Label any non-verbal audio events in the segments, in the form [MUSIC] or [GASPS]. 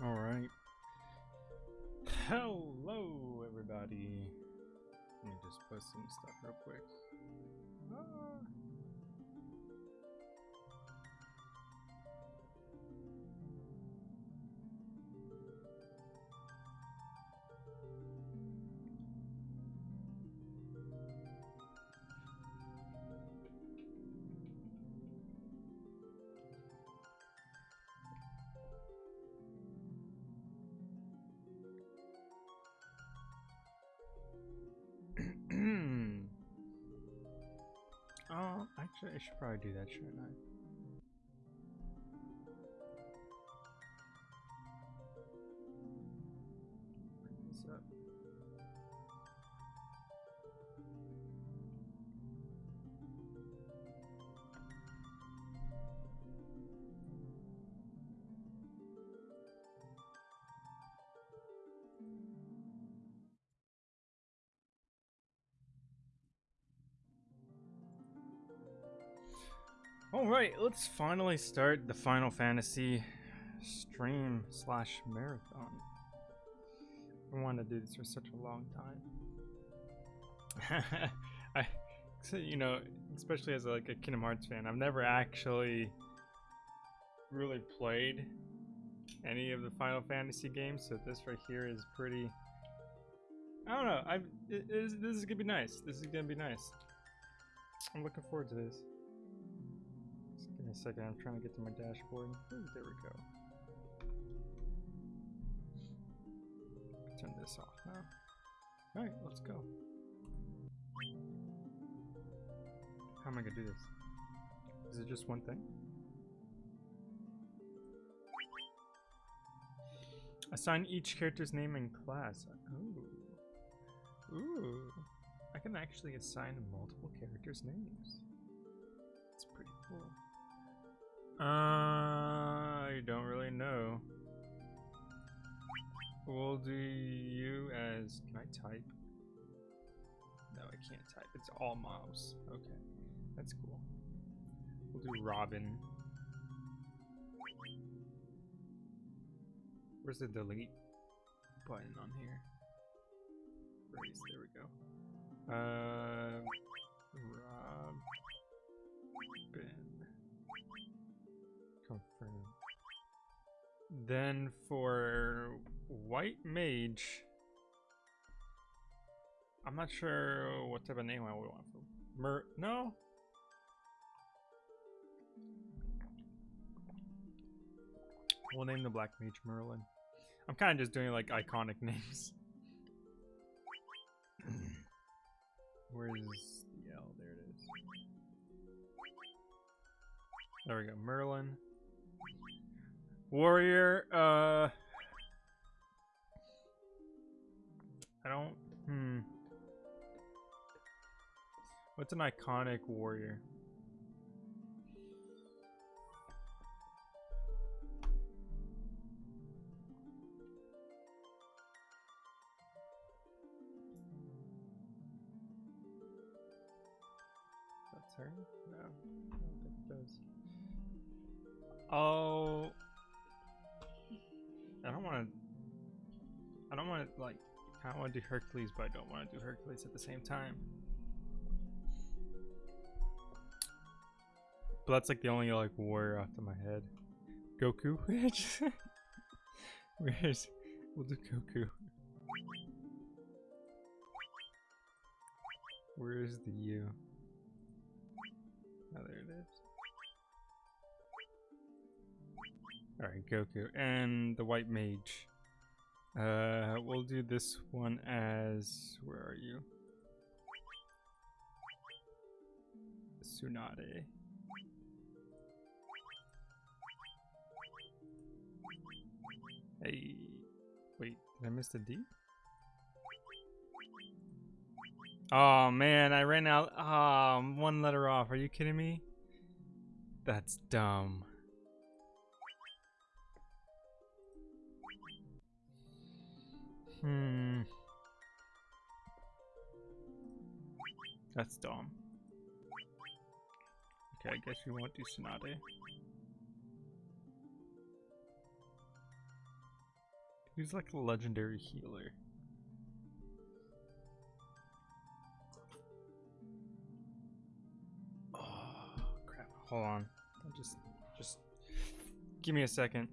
All right. Hello, everybody. Let me just put some stuff real quick. Ah. I should probably do that, shouldn't I? All right, let's finally start the Final Fantasy stream slash marathon. I wanted to do this for such a long time. [LAUGHS] I, you know, especially as like a Kingdom Hearts fan, I've never actually really played any of the Final Fantasy games, so this right here is pretty. I don't know. I it, it is, this is gonna be nice. This is gonna be nice. I'm looking forward to this. Me a second. I'm trying to get to my dashboard. There we go. Turn this off now. All right, let's go. How am I gonna do this? Is it just one thing? Assign each character's name and class. Ooh. Ooh. I can actually assign multiple characters' names. That's pretty cool. Uh, I don't really know. We'll do you as. Can I type? No, I can't type. It's all mouse. Okay, that's cool. We'll do Robin. Where's the delete button on here? There we go. Uh, Robin. Then for White Mage, I'm not sure what type of name I would want for Mer. No. We'll name the Black Mage Merlin. I'm kind of just doing like iconic [LAUGHS] names. Where's the L? There it is. There we go. Merlin. Warrior, uh... I don't... Hmm. What's an iconic warrior? That's her? No, I don't think it does. Oh, I don't want to. I don't want to like. I want to do Hercules, but I don't want to do Hercules at the same time. But that's like the only like warrior off of my head. Goku. [LAUGHS] Where's? We'll do Goku. Where's the U? Oh, there it is. Alright, Goku. And the White Mage. Uh, we'll do this one as... Where are you? Tsunade. Hey. Wait, did I miss the D? Oh man, I ran out. Ah, one letter off. Are you kidding me? That's dumb. Hmm. That's dumb. Okay, I guess we won't do Tsunade. He's like a legendary healer. Oh crap. Hold on. Just just give me a second.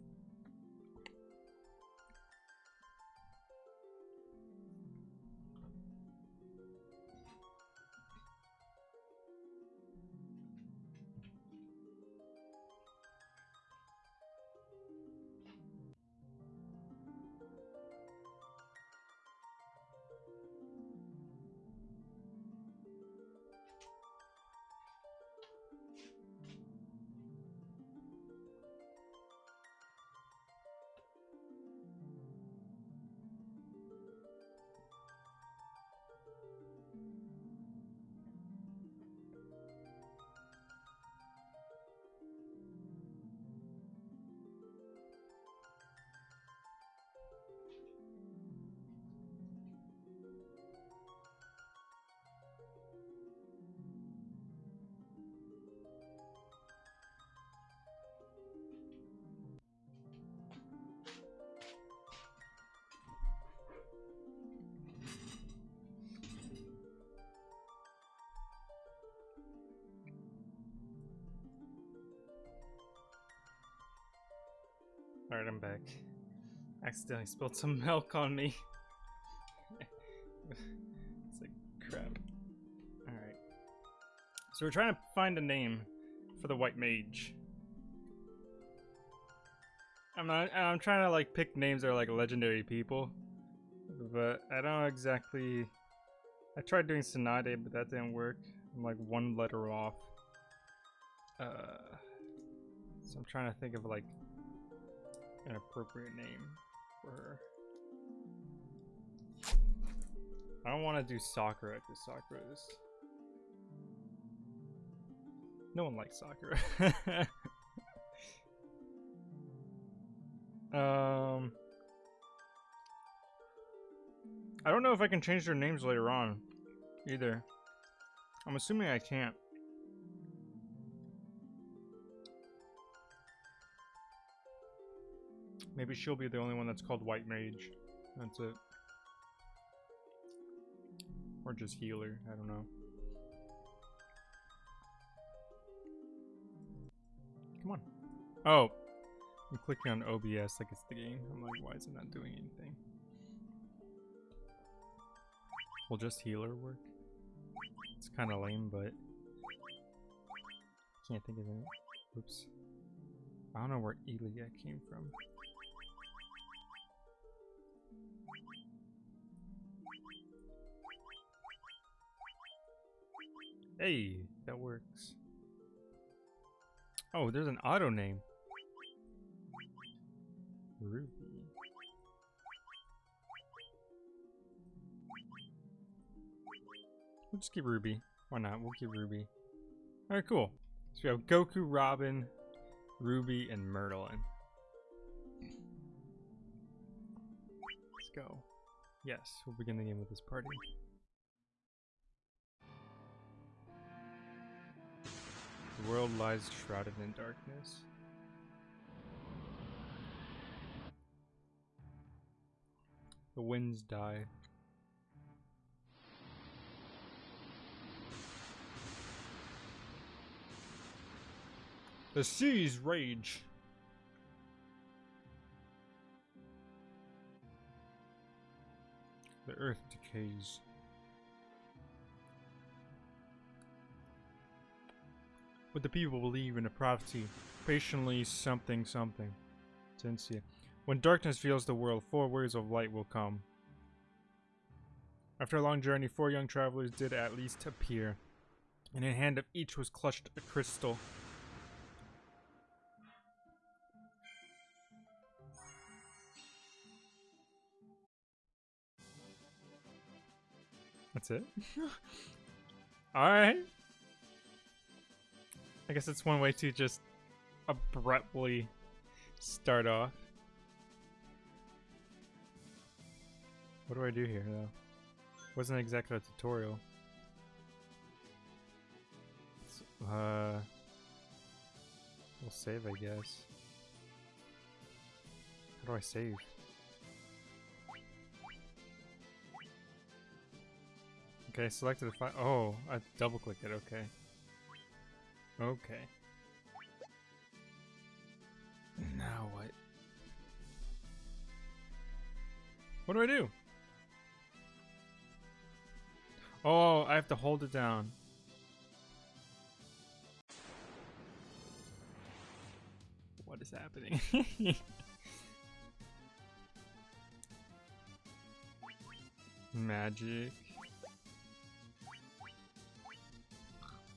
Alright, I'm back. Accidentally spilled some [LAUGHS] milk on me. it's like crap. Alright. So we're trying to find a name for the white mage. I'm not I'm trying to like pick names that are like legendary people. But I don't exactly I tried doing Tsunade, but that didn't work. I'm like one letter off. Uh so I'm trying to think of like an appropriate name for her. I don't want to do Sakura because Sakura is... No one likes Sakura. [LAUGHS] um... I don't know if I can change their names later on, either. I'm assuming I can't. Maybe mm. she'll be the only one that's called White Mage. That's it. Or just healer, I don't know. Come on. Oh! I'm clicking on OBS like it's the game. I'm like, why is it not doing anything? Will just healer work? It's kind of lame, but... Can't think of it. Oops. I don't know where Elia came from. Hey, that works. Oh, there's an auto name. Ruby. We'll just keep Ruby. Why not? We'll keep Ruby. Alright, cool. So we have Goku, Robin, Ruby, and Merlin. Let's go. Yes, we'll begin the game with this party. The world lies shrouded in darkness. The winds die. The seas rage. The earth decays. But the people believe in a prophecy, patiently something something. Sincere. When darkness fills the world, four words of light will come. After a long journey, four young travelers did at least appear. And in a hand of each was clutched a crystal. That's it? [LAUGHS] Alright. I guess it's one way to just abruptly start off. What do I do here, though? Wasn't exactly a tutorial. Uh, we'll save, I guess. How do I save? Okay, selected the file. Oh, I double clicked it. Okay. Okay. Now what? What do I do? Oh, I have to hold it down. What is happening? [LAUGHS] Magic.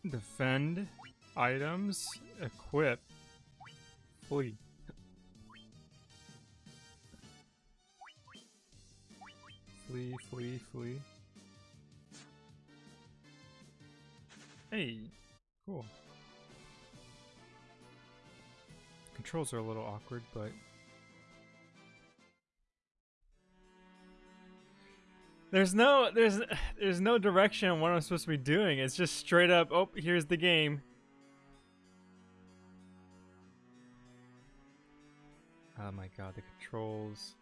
Defend. Items. Equip. Flee. Flee, flee, flee. Hey, cool. Controls are a little awkward, but There's no there's there's no direction on what I'm supposed to be doing. It's just straight up, oh, here's the game. Oh my god, the controls.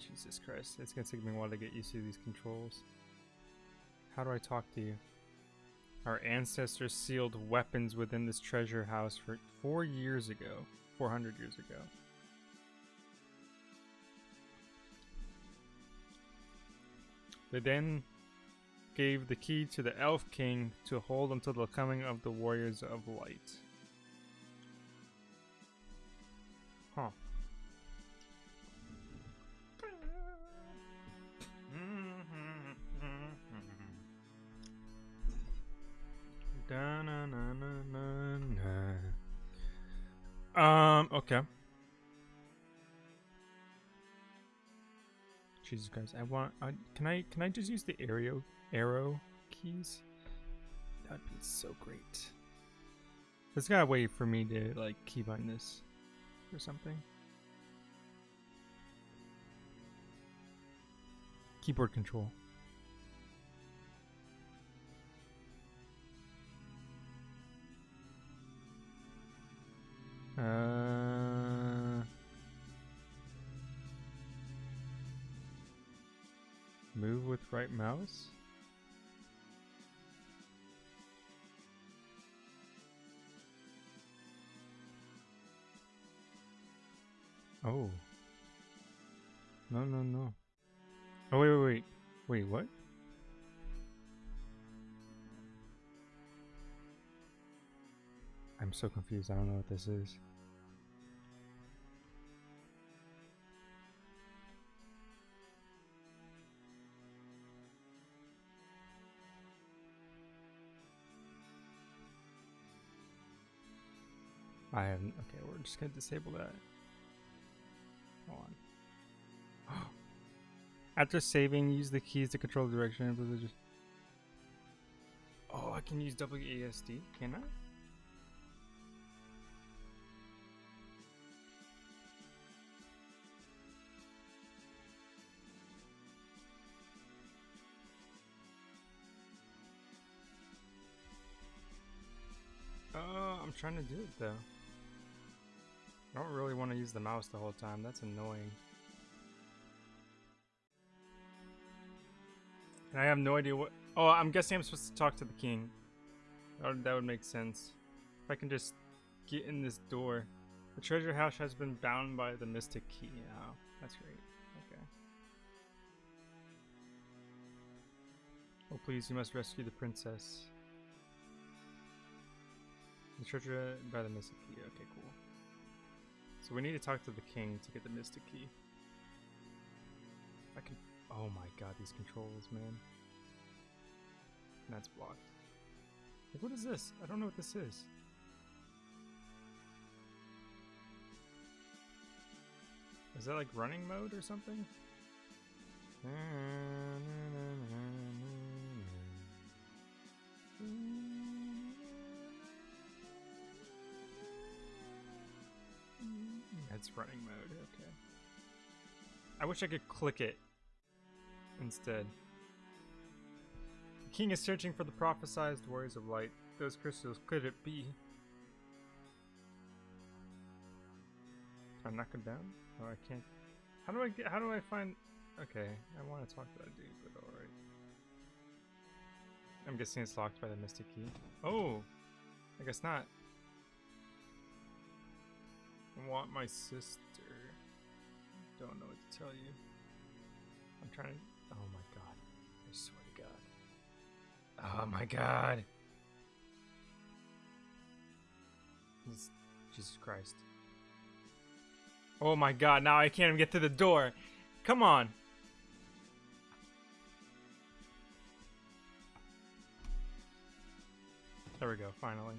Jesus Christ, it's gonna take me a while to get used to these controls. How do I talk to you? Our ancestors sealed weapons within this treasure house for four years ago. 400 years ago. They then gave the key to the Elf King to hold until the coming of the Warriors of Light. Huh. [LAUGHS] Um, okay. Jesus Christ, I want. I, can I? Can I just use the arrow arrow keys? That'd be so great. There's got a way for me to like keybind this or something. Keyboard control. Uh, move with right mouse? Oh. No, no, no. Oh, wait, wait, wait. Wait, what? I'm so confused. I don't know what this is. I. Okay, we're just gonna disable that. Hold on. [GASPS] After saving, use the keys to control the direction. Oh, I can use WASD, can I? Oh, I'm trying to do it though. I don't really want to use the mouse the whole time. That's annoying. And I have no idea what... Oh, I'm guessing I'm supposed to talk to the king. That would, make sense. If I can just get in this door. The treasure house has been bound by the mystic key. Oh, that's great. Okay. Oh, please, you must rescue the princess. The treasure uh, by the mystic key. Okay, cool. So we need to talk to the king to get the mystic key. I can. Oh my god, these controls, man. That's blocked. Like, what is this? I don't know what this is. Is that like running mode or something? It's running mode, okay. I wish I could click it instead. The king is searching for the prophesized warriors of light. Those crystals could it be? Can I knock him down? Oh, I can't. How do I get? How do I find? Okay, I want to talk to that dude, but all right. I'm guessing it's locked by the mystic key. Oh, I guess not. Want my sister. Don't know what to tell you. I'm trying to. Oh my god. I swear to God. Oh my god. This- Jesus Christ. Oh my god, now I can't even get to the door. Come on. There we go, finally.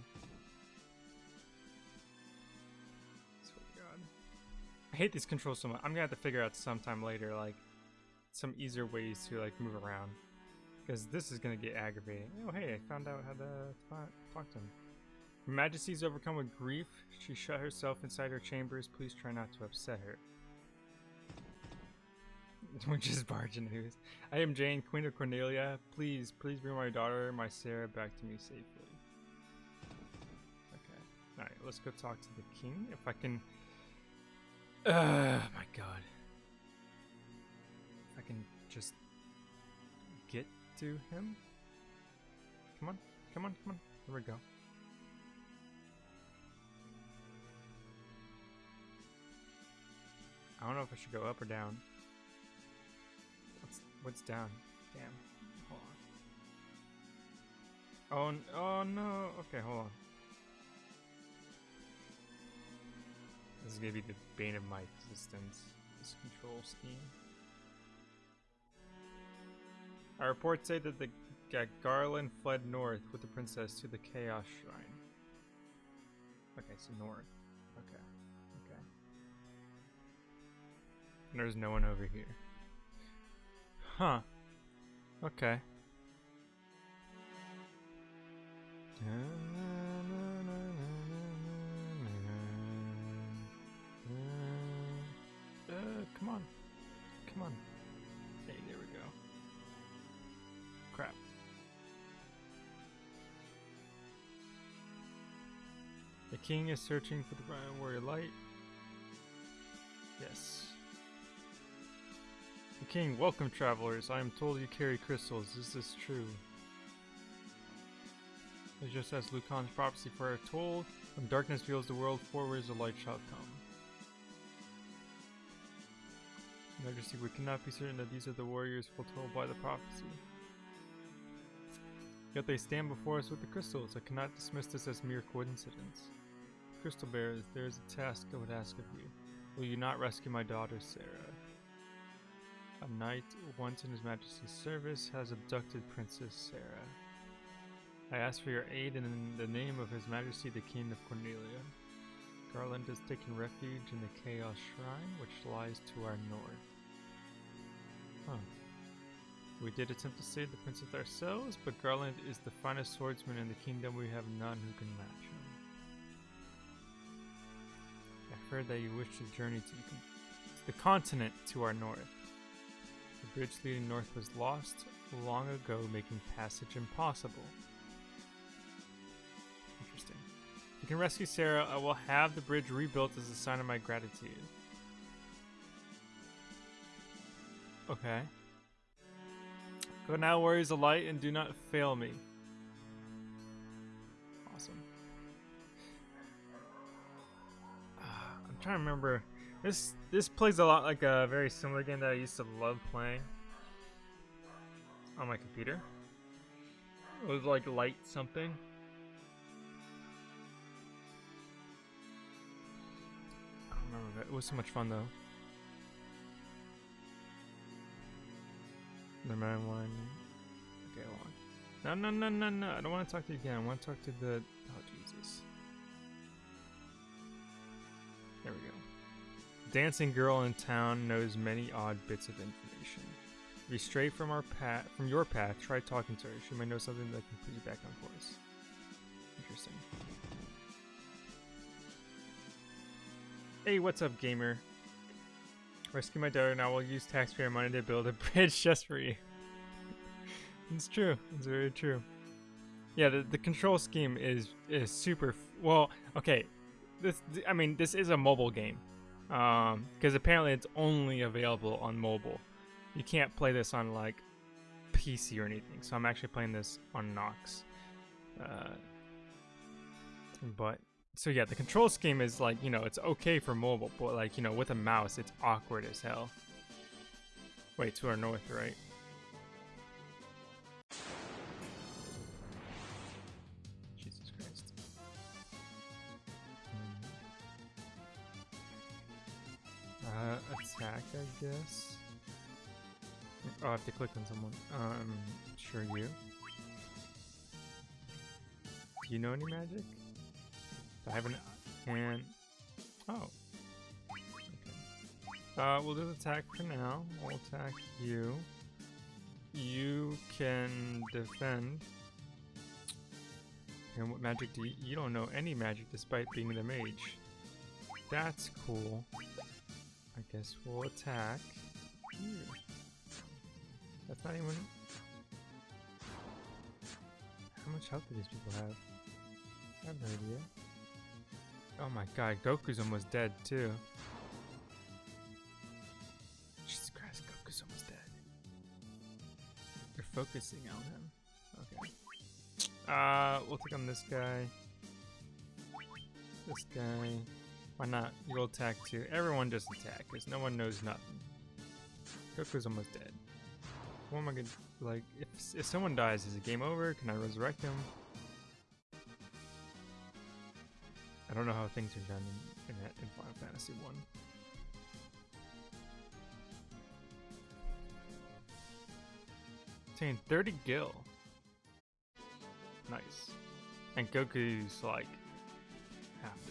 Hate these controls so much. I'm gonna have to figure out sometime later, like, some easier ways to, like, move around. Because this is gonna get aggravating. Oh, hey, I found out how to talk, to him. Her Majesty's overcome with grief. She shut herself inside her chambers. Please try not to upset her. [LAUGHS] Which is barging news. I am Jayne, Queen of Cornelia. Please, please bring my daughter, my Sarah, back to me safely. Okay. Alright, let's go talk to the king. If I can. Uh, my god. I can just get to him. Come on, come on, come on. Here we go. I don't know if I should go up or down. What's what's down? Damn. Hold on. Oh, oh no. Okay, hold on. This is gonna be the bane of my existence. This control scheme. Our reports say that the Garland fled north with the princess to the Chaos Shrine. Okay, so north. Okay. Okay. And there's no one over here. Huh. Okay. Uh, king is searching for the Brian Warrior light. Yes. The king, welcome travelers. I am told you carry crystals. Is this true? It's just as Lukahn's prophecy foretold, when darkness veils the world, forwards the light shall come. Majesty, we cannot be certain that these are the warriors foretold by the prophecy. Yet they stand before us with the crystals. I cannot dismiss this as mere coincidence. Crystal bearers, there is a task I would ask of you. Will you not rescue my daughter, Sarah? A knight, once in His Majesty's service, has abducted Princess Sarah. I ask for your aid in the name of His Majesty the King of Cornelia. Garland has taken refuge in the Chaos Shrine, which lies to our north. Huh. We did attempt to save the princess ourselves, but Garland is the finest swordsman in the kingdom. We have none who can match him. Heard that you wish to journey to the, con- the continent to our north. The bridge leading north was lost long ago, making passage impossible. Interesting. If you can rescue Sarah, I will have the bridge rebuilt as a sign of my gratitude. Okay. Go now, warriors of light, and do not fail me. Trying to remember. This this plays a lot like a very similar game that I used to love playing on my computer. It was like light something. I don't remember. It was so much fun though. The man one. Okay, hold on. No, no, no, no, no. I don't want to talk to you again. I want to talk to the. Dancing girl in town knows many odd bits of information. If stray from our path, from your path, try talking to her. She might know something that can put you back on course. Interesting. Hey, what's up, gamer? Rescue my daughter, and I will use taxpayer money to build a [LAUGHS] bridge just for you. it's true. It's very true. Yeah, the, the control scheme is is super. Well, okay. This I mean, this is a mobile game, Um, because apparently it's only available on mobile. You can't play this on like PC or anything. So I'm actually playing this on Nox. Uh, but so yeah, the control scheme is like you know it's okay for mobile, but like you know with a mouse it's awkward as hell. Wait, to our north, right? Uh, attack, I guess. Oh, I have to click on someone. Um, sure you. Do you know any magic? I haven't. And oh, okay. Uh, we'll do the attack for now. We'll attack you. You can defend. And what magic do you? You don't know any magic despite being the mage. That's cool. I guess we'll attack. You. That's not even. How much health do these people have? I have no idea. Oh my god, Goku's almost dead too. Jesus Christ, Goku's almost dead. They're focusing on him. Okay. Uh, we'll take on this guy. This guy. Why not? You'll attack too. Everyone just attack, because no one knows nothing. Goku's almost dead. What am I gonna like? If if someone dies, is it game over? Can I resurrect him? I don't know how things are done in, in, in Final Fantasy 1. Obtain 30 gil. Nice. And Goku's like half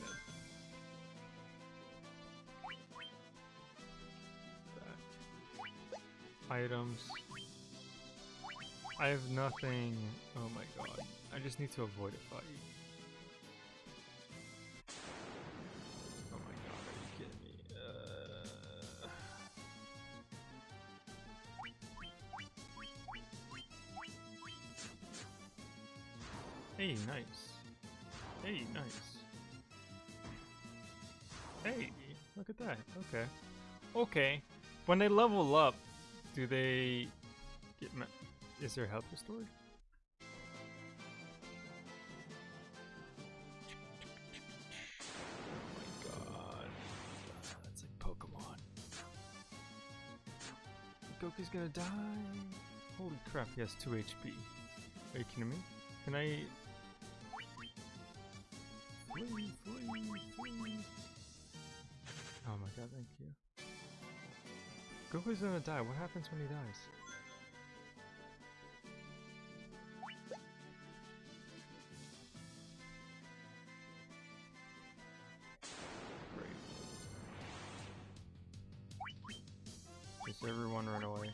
Items. I have nothing. Oh my god. I just need to avoid a fight. Oh my god, are you kidding me? Uh... Hey, nice. Hey, nice. Hey, look at that. Okay. Okay. When they level up, do they get is their health restored? Oh my god. That's like Pokemon. Goku's gonna die. Holy crap, he has 2 HP. Are you kidding me? Can I. Oh my god, thank you. Goku's gonna die. What happens when he dies? Great. Everyone run away.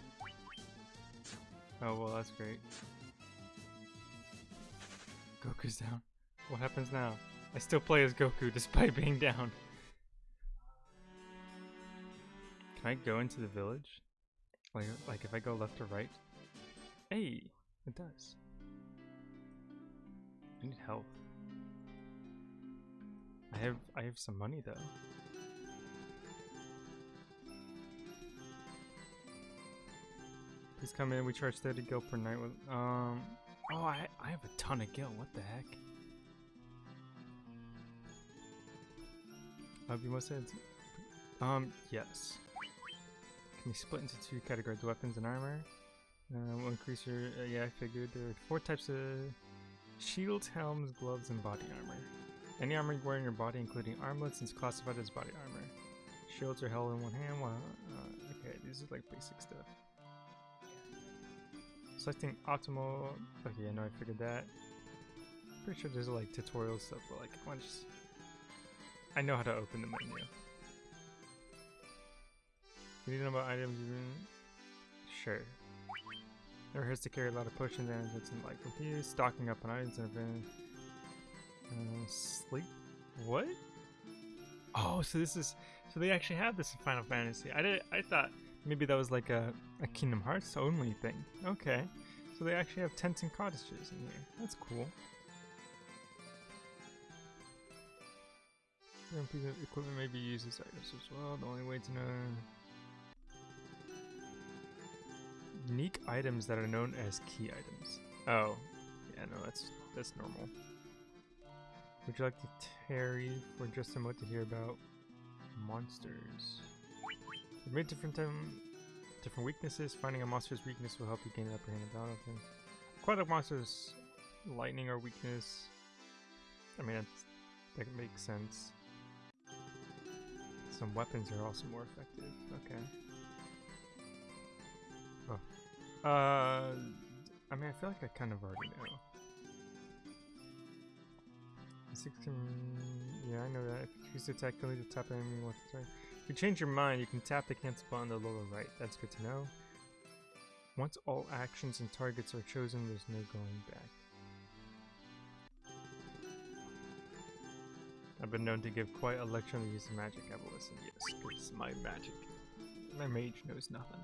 Oh well, that's great. Goku's down. What happens now? I still play as Goku despite [LAUGHS] being down. Can I go into the village? Like, like if I go left or right? Hey, it does. I need help. I have I have some money though. Please come in. We charge 30 gil per night with um. Oh, I I have a ton of gil. What the heck? Uh, be most. Um, yes. Be split into two categories, weapons and armor. Uh, will increase your, uh, yeah, I figured there are four types of shields, helms, gloves, and body armor. Any armor you wear in your body, including armlets, is classified as body armor. Shields are held in one hand, while, uh, okay, these are like basic stuff. Selecting optimal, okay, I know I figured that. Pretty sure there's like tutorial stuff, but like, I just I know how to open the menu. You need to know about items even? Sure. Never hurts to carry a lot of potions and it's in like you. Stocking up on items and been uh, sleep. What? Oh, so this is so they actually have this in Final Fantasy. I did I thought maybe that was like a, a Kingdom Hearts only thing. Okay. So they actually have tents and cottages in here. That's cool. Equipment may be used as items as well. The only way to know unique items that are known as key items. Oh, yeah, no, that's that's normal. Would you like to tarry for just a moment to hear about monsters? There may different time, different weaknesses. Finding a monster's weakness will help you gain an upper hand battle. Okay. Aquatic monsters, lightning are weakness. I mean, that makes sense. Some weapons are also more effective. Okay. Oh. Uh, I mean, I feel like I kind of already know. Yeah, I know that. If you choose to attack, only to tap enemy once turn. If you change your mind, you can tap the cancel button on the lower right. That's good to know. Once all actions and targets are chosen, there's no going back. I've been known to give quite a lecture on the use of magic. Listen, yes, because my magic, my mage knows nothing.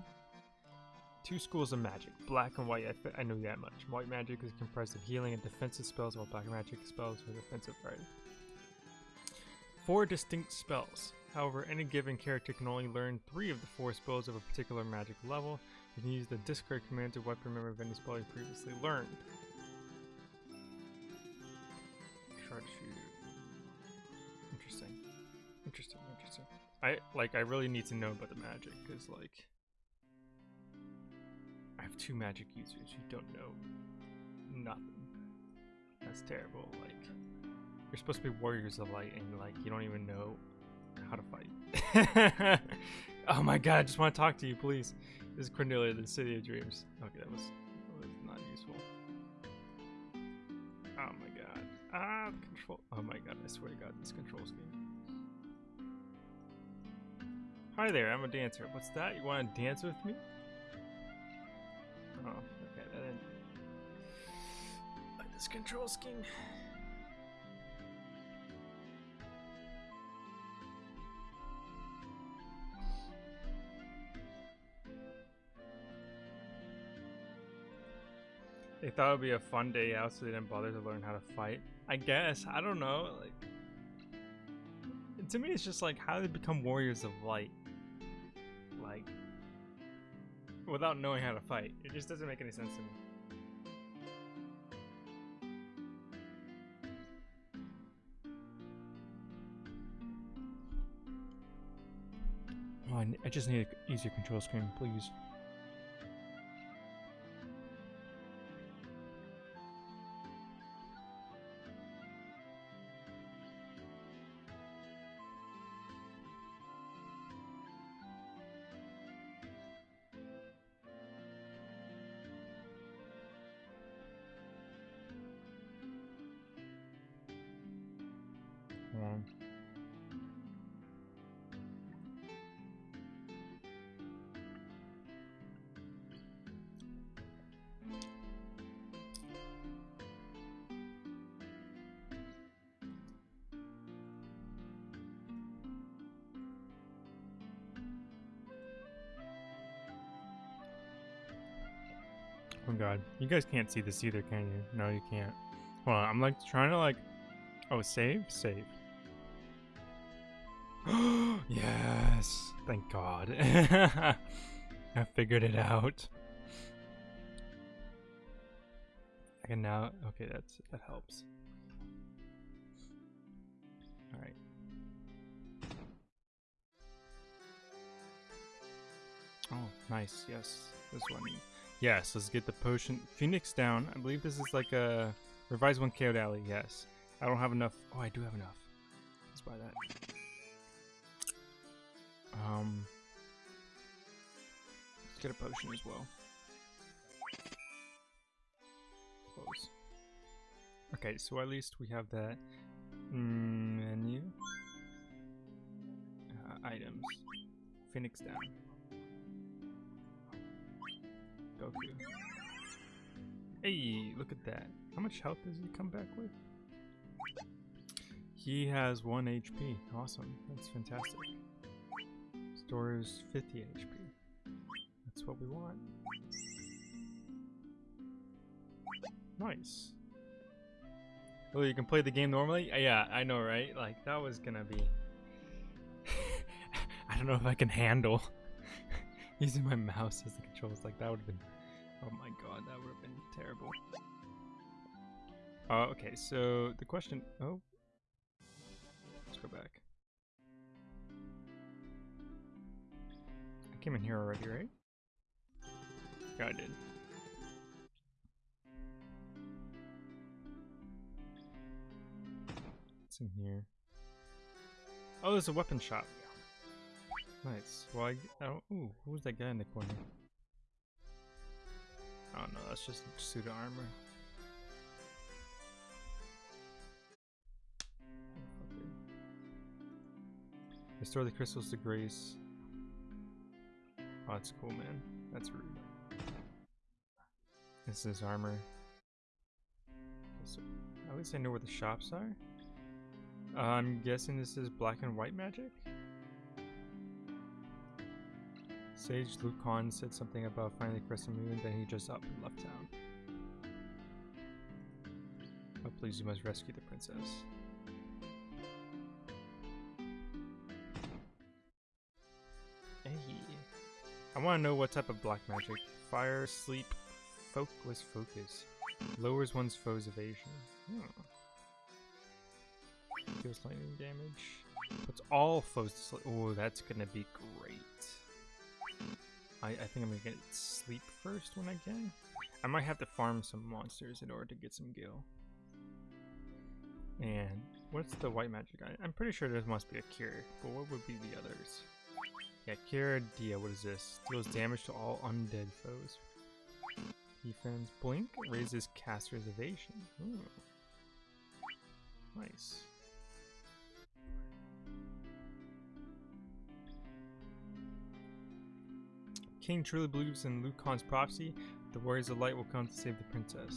Two schools of magic, black and white. I, I know that much. White magic is comprised of healing and defensive spells, while black magic spells are defensive, right? Four distinct spells. However, any given character can only learn three of the four spells of a particular magic level. You can use the discard command to wipe memory of any spell you previously learned. Interesting. Interesting, interesting. I, like, I really need to know about the magic, because, like... I have two magic users who don't know nothing. That's terrible, like... You're supposed to be warriors of light, and, like, you don't even know how to fight. [LAUGHS] oh my god, I just want to talk to you, please. This is Cornelia, the City of Dreams. Okay, that was, that was not useful. Oh my god. Ah, control. Oh my god, I swear to god, this control scheme. Hi there, I'm a dancer. What's that? You want to dance with me? Oh, okay, that didn't... Like this control scheme. They thought it would be a fun day out, so they didn't bother to learn how to fight. I guess. I don't know. Like, to me, it's just like how do they become warriors of light? Like, without knowing how to fight. It just doesn't make any sense to me. Oh, I, I just need an easier control screen, please. Oh god. You guys can't see this either, can you? No, you can't. On, I'm like trying to like Oh, save? Save. [GASPS] yes! Thank God. [LAUGHS] I figured it out. I can now... Okay, that's that helps. Alright. Oh, nice. Yes. This one. Yes, let's get the potion. Phoenix down. I believe this is like a... Revised one KO Alley. Yes. I don't have enough. Oh, I do have enough. Let's buy that. Um, let's get a potion as well. Close. Okay, so at least we have that menu. Uh, items. Phoenix down. Goku. Hey, look at that. How much health does he come back with? He has 1 HP. Awesome. That's fantastic. Stores 50 HP. That's what we want. Nice. Oh, you can play the game normally? Uh, Yeah, I know, right? Like, that was gonna be... [LAUGHS] I don't know if I can handle using my mouse as the controls. Like, that would have been... Oh my god, that would have been terrible. Oh, okay, so the question... Oh. Let's go back. I came in here already, right? Yeah, I did. What's in here? Oh, there's a weapon shop. Nice. Well, I, don't. Ooh, who's that guy in the corner? Oh no, that's just suit of armor. Restore the crystals to grace. Oh, that's cool, man. That's rude. This is armor. So at least I know where the shops are. Uh, I'm guessing this is black and white magic. Sage Lukahn said something about finally finding the moon, then he just up and left town. Oh, please, you must rescue the princess. Hey. I want to know what type of black magic. Fire, sleep, focus, focus. Lowers one's foe's evasion. Hmm. Deals lightning damage. Puts all foes to sleep. Oh, that's gonna be great. I, I think I'm gonna get sleep first when I can. I might have to farm some monsters in order to get some gil. And what's the white magic? I, I'm pretty sure there must be a cure, but what would be the others? Yeah, cure Dia, what is this? Deals damage to all undead foes. Defense blink raises cast reservation. Ooh. Nice. King truly believes in Lukahn's prophecy. The warriors of light will come to save the princess.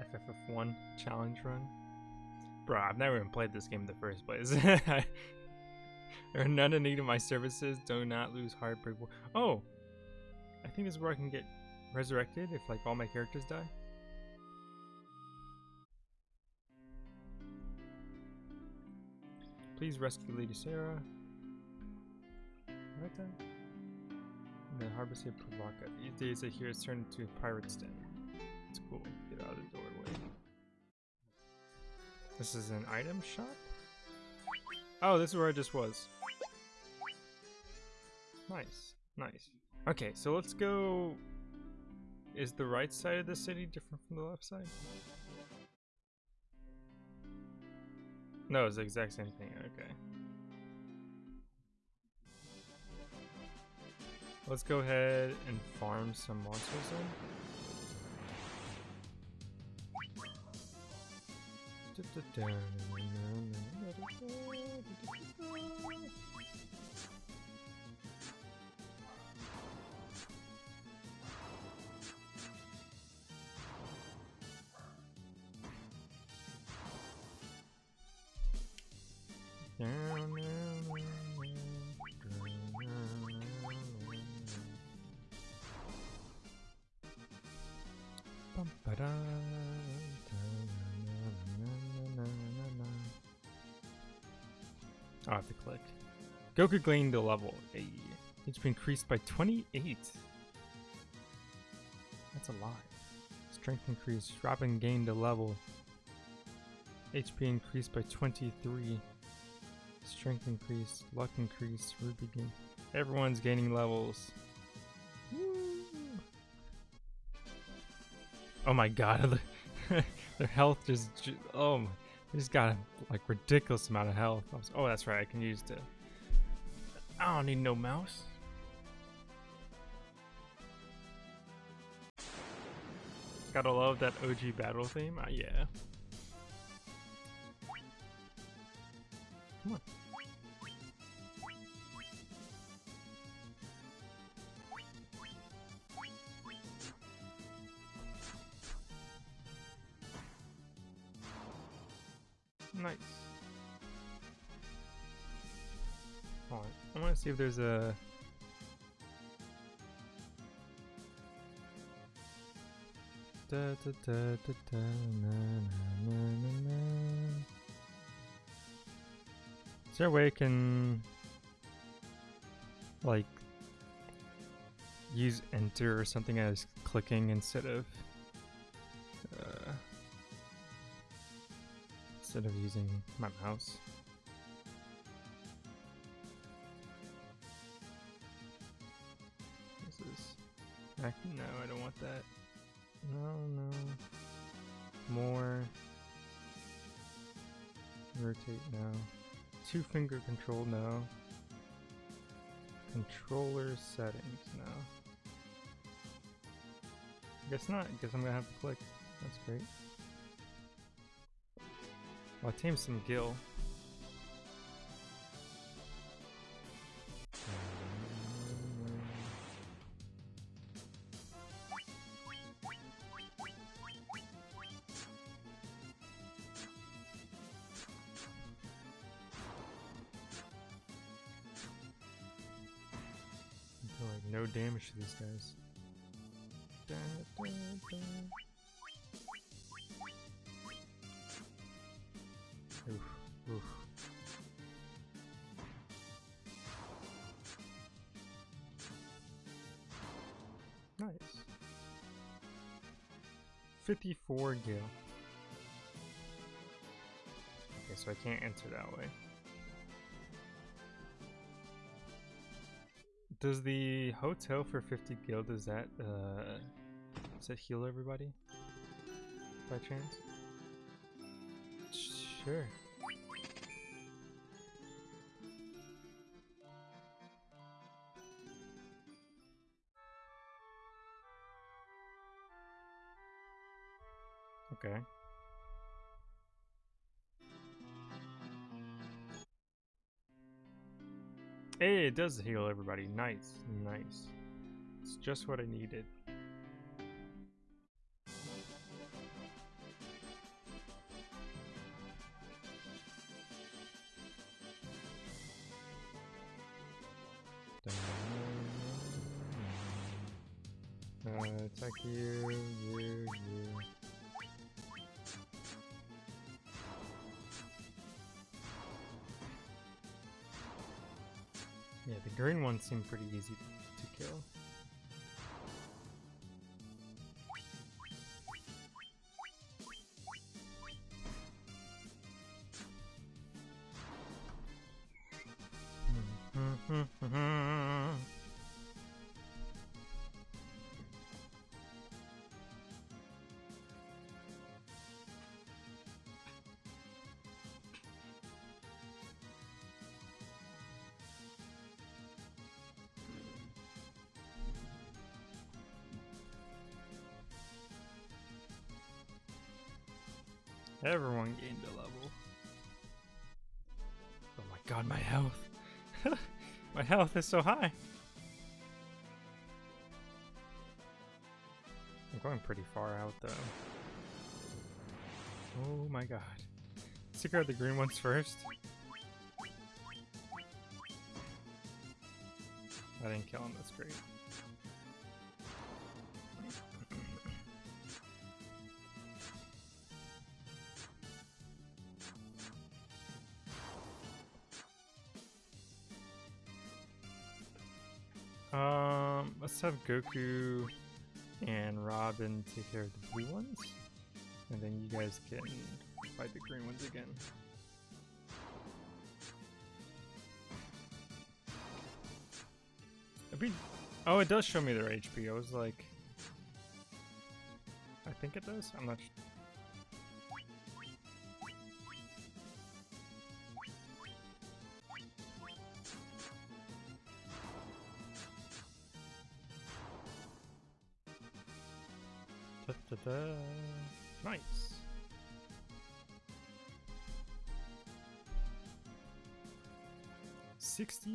FFF1 challenge run. Bro, I've never even played this game in the first place. [LAUGHS] there are none in need of my services. Do not lose heart. heartbreak. Oh! I think this is where I can get resurrected if like all my characters die. Please rescue Lady Sarah. Right there. And the harbor say Pravoka. These days I hear it's turned into a pirate's den. It's cool. Get out of the doorway. This is an item shop? Oh, this is where I just was. Nice. Nice. Okay, so let's go... Is the right side of the city different from the left side? No, it's the exact same thing. Okay. Let's go ahead and farm some monsters then. I have to click. Goku gained a level. HP increased by 28. That's a lot. Strength increased. Robin gained a level. HP increased by 23. Strength increased. Luck increased. Ruby gained. Everyone's gaining levels. Oh my god. [LAUGHS] Their health just. Oh my. They just got a like ridiculous amount of health. Oh, that's right. I can use the. I don't need no mouse. Gotta love that OG battle theme. Uh, yeah. Come on. See if there's a... Da, da, da, da, da, na, na, na, na, na. Is there a way I can like use enter or something as clicking instead of uh, instead of using my mouse? I, no, I don't want that. No, no. More. Rotate now. Two finger control now. Controller settings now. Guess not. Guess I'm gonna have to click. That's great. Well, I tamed some gil. Guys. Da, da, da. Oof, oof. Nice. 54 gil. Okay, so I can't enter that way. Does the hotel for 50 gil, does that, uh, does that heal everybody? By chance? Sure. Okay. Hey, it does heal everybody. Nice, nice. It's just what I needed. Uh, attack you, green ones seem pretty easy Everyone gained a level. Oh my god, my health. [LAUGHS] my health is so high. I'm going pretty far out though. Oh my god. Let's out the green ones first. I didn't kill him, that's great. Um, let's have Goku and Robin take care of the blue ones, and then you guys can fight the green ones again. Be- oh, it does show me their HP. I was like, I think it does. I'm not. Sh-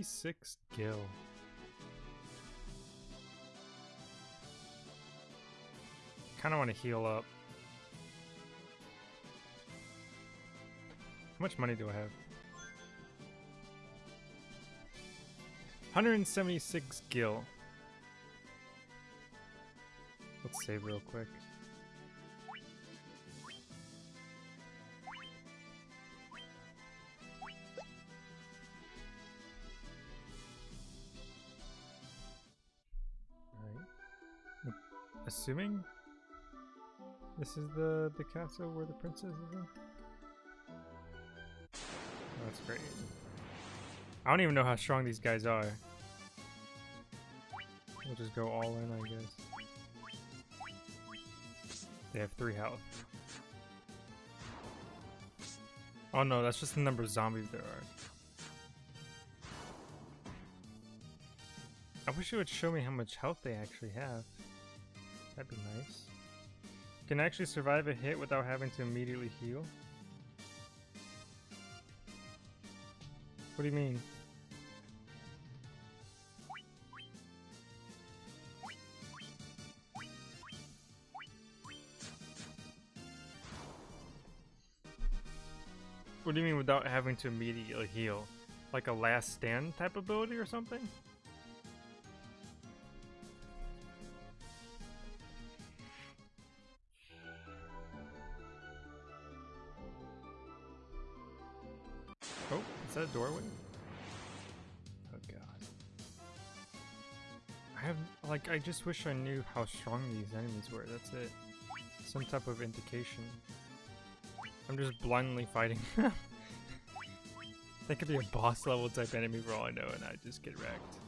56 gil. Kind of want to heal up. How much money do I have? 176 gil. Let's save real quick. Assuming this is the, the castle where the princess is in. That's great. I don't even know how strong these guys are. We'll just go all in, I guess. They have three health. Oh no, that's just the number of zombies there are. I wish it would show me how much health they actually have. That'd be nice. Can actually survive a hit without having to immediately heal? What do you mean? What do you mean without having to immediately heal? Like a last stand type ability or something? Doorway? Oh god. I have, like, I just wish I knew how strong these enemies were, that's it. Some type of indication. I'm just blindly fighting [LAUGHS] That could be a boss level type enemy for all I know and I just get wrecked.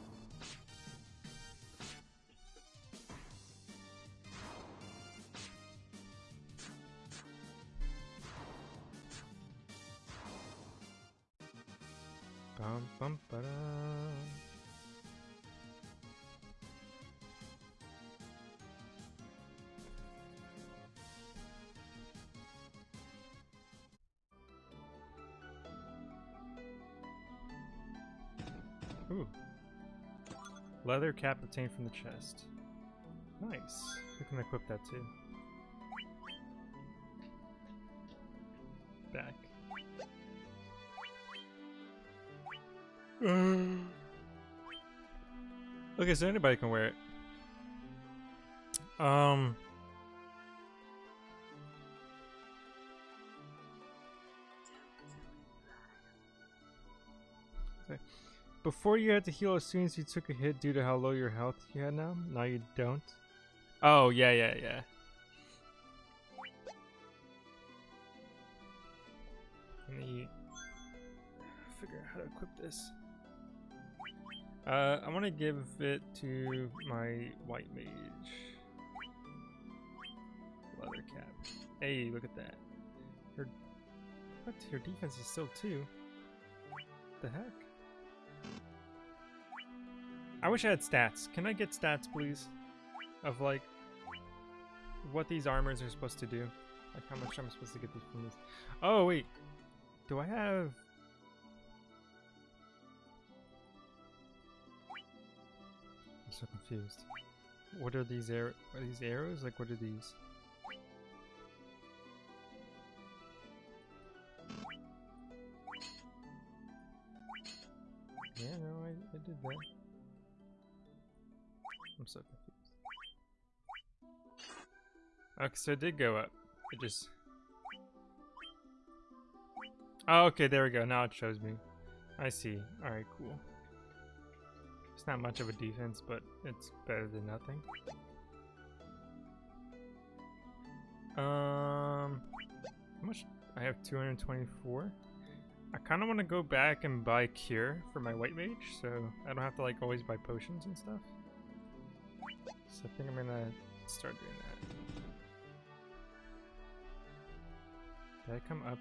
Leather cap obtained from the chest. Nice. We can equip that too. Back. [GASPS] okay, so anybody can wear it. Um. Before you had to heal as soon as you took a hit due to how low your health you had now? Now you don't? Oh, yeah, yeah, yeah. Let me figure out how to equip this. Uh, I want to give it to my white mage. Leather cap. Hey, look at that. Her, what? Her defense is still two. The heck? I wish I had stats. Can I get stats, please? Of like what these armors are supposed to do. Like how much I'm supposed to get these from this. Oh wait. Do I have I'm so confused. What are these arrows? Are these arrows? Like what are these? Yeah, no, I, I did that. I'm so confused. Okay, so it did go up. It just... Oh, okay, there we go. Now it shows me. I see. Alright, cool. It's not much of a defense, but it's better than nothing. Um, how much? I have 224. I kind of want to go back and buy cure for my white mage, so I don't have to like always buy potions and stuff. I think I'm gonna start doing that. Did I come up?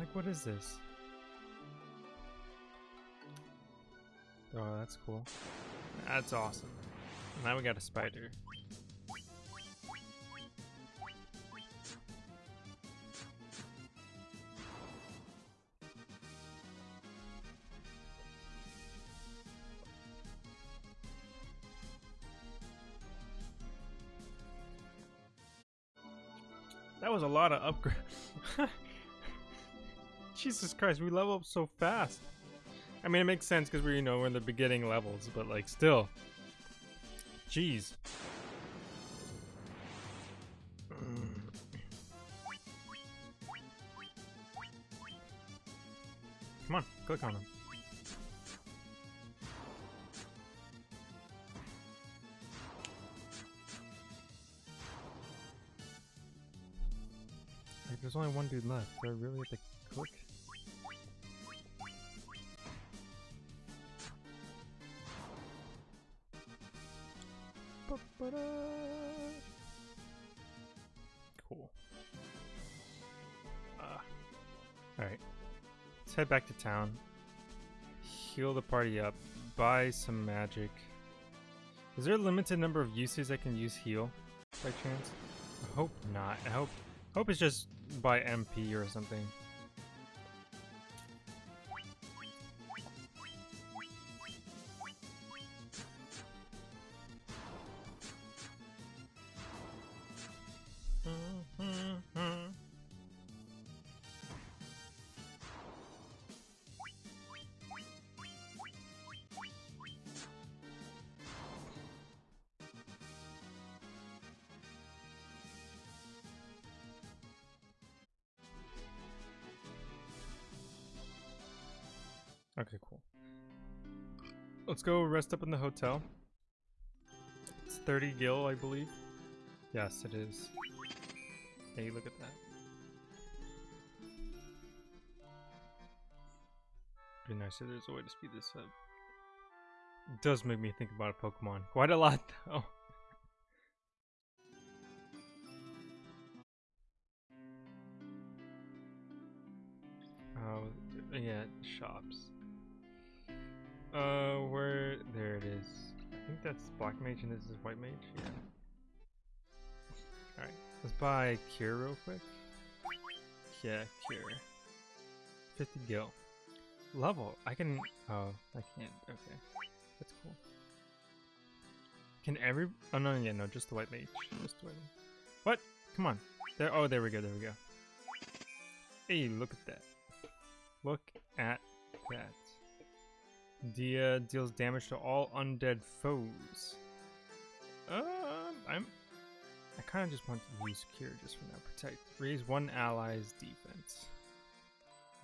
Like, what is this? Oh, that's cool. That's awesome. Now we got a spider. That was a lot of upgrade. Jesus Christ, we level up so fast. I mean, it makes sense because we're, you know, we're in the beginning levels, but like, still. Jeez. Mm. Come on, click on. Like, there's only one dude left. Do I really have to Cool. Ah. Alright. Let's head back to town. Heal the party up. Buy some magic. Is there a limited number of uses I can use heal by chance? I hope not. I hope hope it's just by MP or something. Rest up in the hotel. It's 30 gil, I believe. Yes, it is. Hey, look at that. Be nice if there's a way to speed this up. It does make me think about a Pokemon. Quite a lot, [LAUGHS] though. Oh, yeah, shops. I think that's Black Mage and this is White Mage. Yeah. Alright, let's buy Cure real quick. Yeah, Cure. 50 gil. Level. I can. Oh, I can't. Okay. That's cool. Can every. Oh, no, yeah, no, just the White Mage. Just the White Mage. What? Come on. There. Oh, there we go, there we go. Hey, look at that. Look at that. Dia deals damage to all undead foes. Um, I'm. I kind of just want to use Cure just for now. Protect. Raise one ally's defense.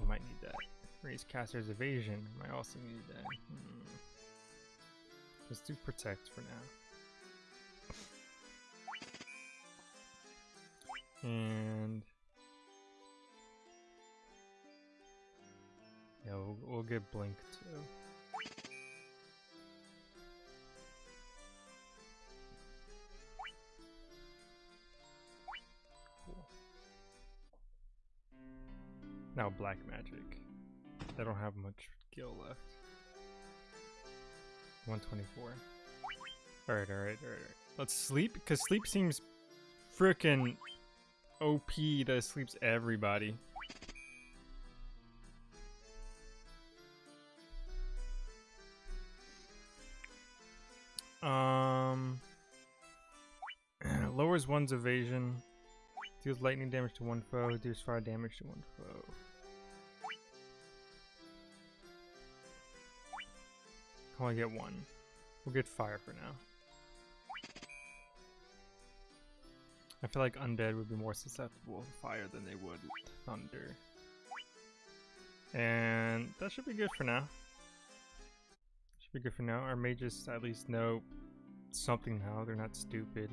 We might need that. Raise caster's evasion. Might also need that. Hmm. Let's do protect for now. And yeah, we'll, we'll get blink too. Now black magic. I don't have much gil left. 124. Alright, alright, alright, alright. Let's sleep, because sleep seems freaking OP that sleeps everybody. Um, [CLEARS THROAT] lowers one's evasion, deals lightning damage to one foe, deals fire damage to one foe. Can only get one. We'll get fire for now. I feel like undead would be more susceptible to fire than they would thunder. And that should be good for now. Should be good for now. Our mages at least know something now. They're not stupid.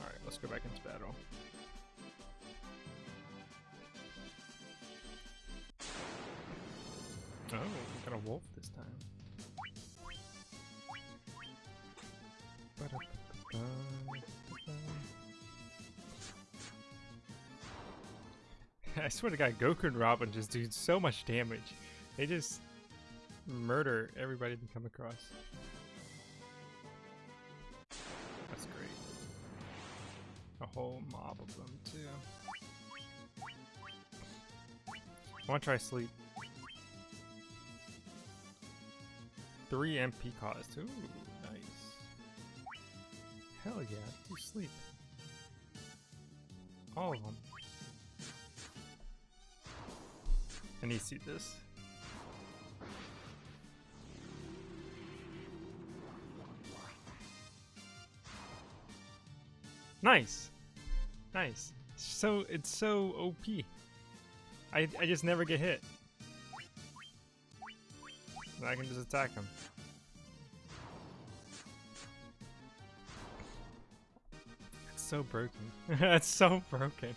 Alright, let's go back into battle. Oh, we got a wolf this time. [LAUGHS] I swear to god, Goku and Robin just do so much damage. They just murder everybody they come across. That's great. A whole mob of them, too. I want to try sleep. Three MP cost. Ooh, nice. Hell yeah, you sleep. All of them. And you see this. Nice. Nice. So it's so OP. I I just never get hit. And I can just attack him. It's so broken. [LAUGHS] That's so broken.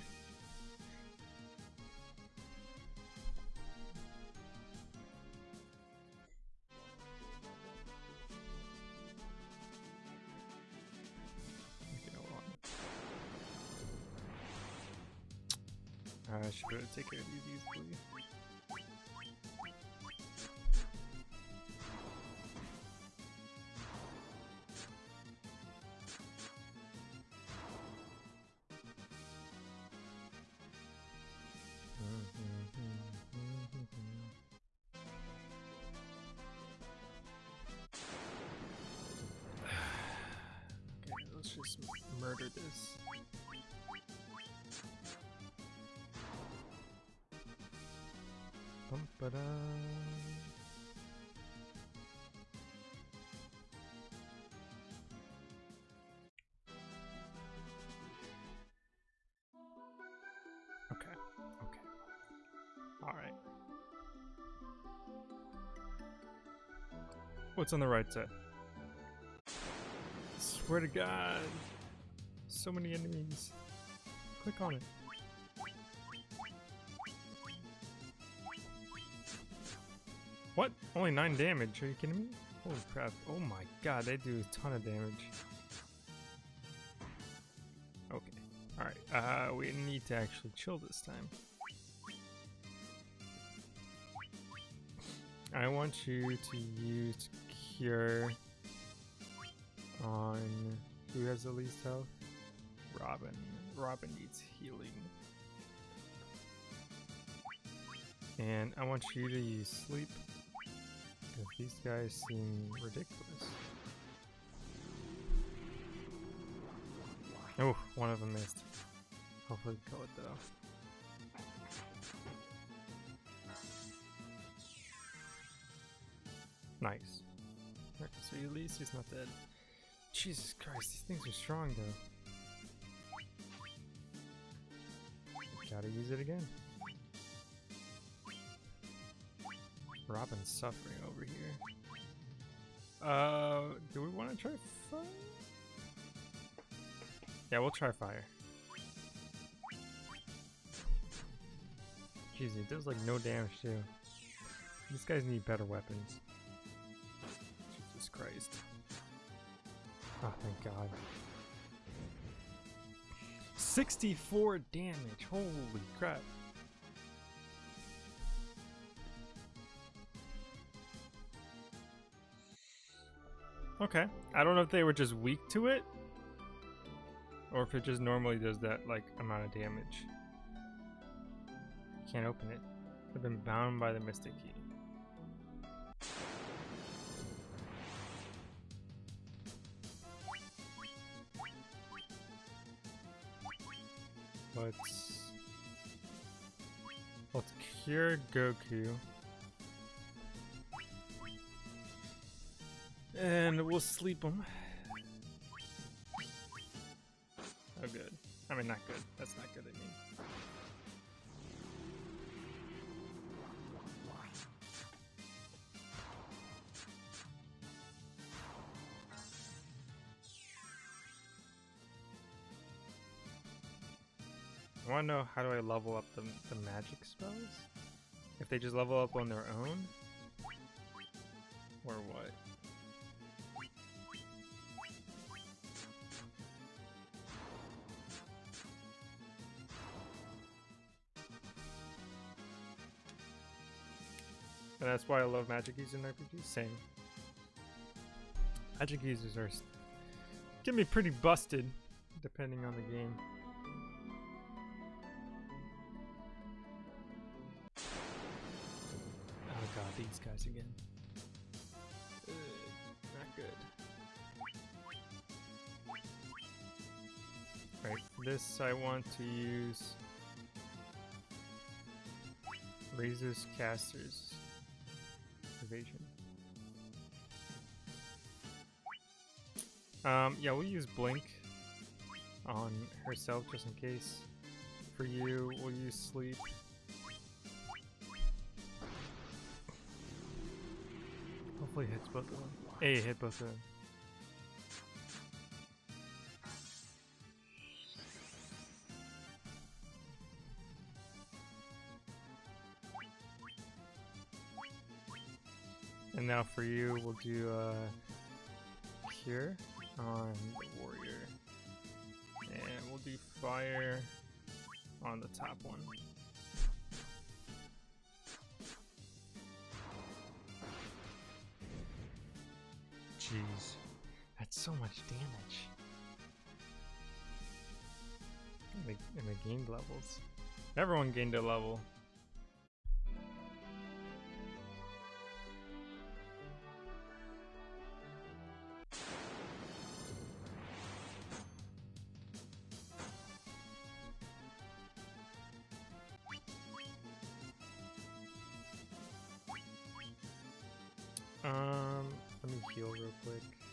Okay, hold on. I should be able to take care of these What's on the right side? Swear to God. So many enemies. Click on it. What? Only 9 damage? Are you kidding me? Holy crap. Oh my god, they do a ton of damage. Okay. Alright, uh, we need to actually chill this time. I want you to use Cure on who has the least health? Robin. Robin needs healing. And I want you to use sleep. Because these guys seem ridiculous. Oh, one of them missed. Hopefully kill it though. Nice. So at least he's not dead. Jesus Christ, these things are strong though. Gotta use it again. Robin's suffering over here. Uh, do we want to try fire? Yeah, we'll try fire. Jeez, it does like no damage too. These guys need better weapons. Oh, thank God. 64 damage. Holy crap. Okay. I don't know if they were just weak to it. Or if it just normally does that, like, amount of damage. Can't open it. I've been bound by the Mystic Key. Let's... Let's cure Goku. And we'll sleep him. Oh, good. I mean, not good. That's not good, I mean. Want to know how do I level up the, the magic spells? If they just level up on their own? Or what? And that's why I love magic users in RPGs. Same. Magic users are can be pretty busted depending on the game. These guys again. Ugh, not good. Right, this I want to use Razor's Casters Evasion. Um, yeah, we'll use Blink on herself just in case. For you, we'll use Sleep. Hopefully hits both of them. A hit both of them. And now for you, we'll do uh, Cure on the Warrior. And we'll do Fire on the top one. Jeez, that's so much damage. And they, and they gained levels. Everyone gained a level. Um, let me heal real quick.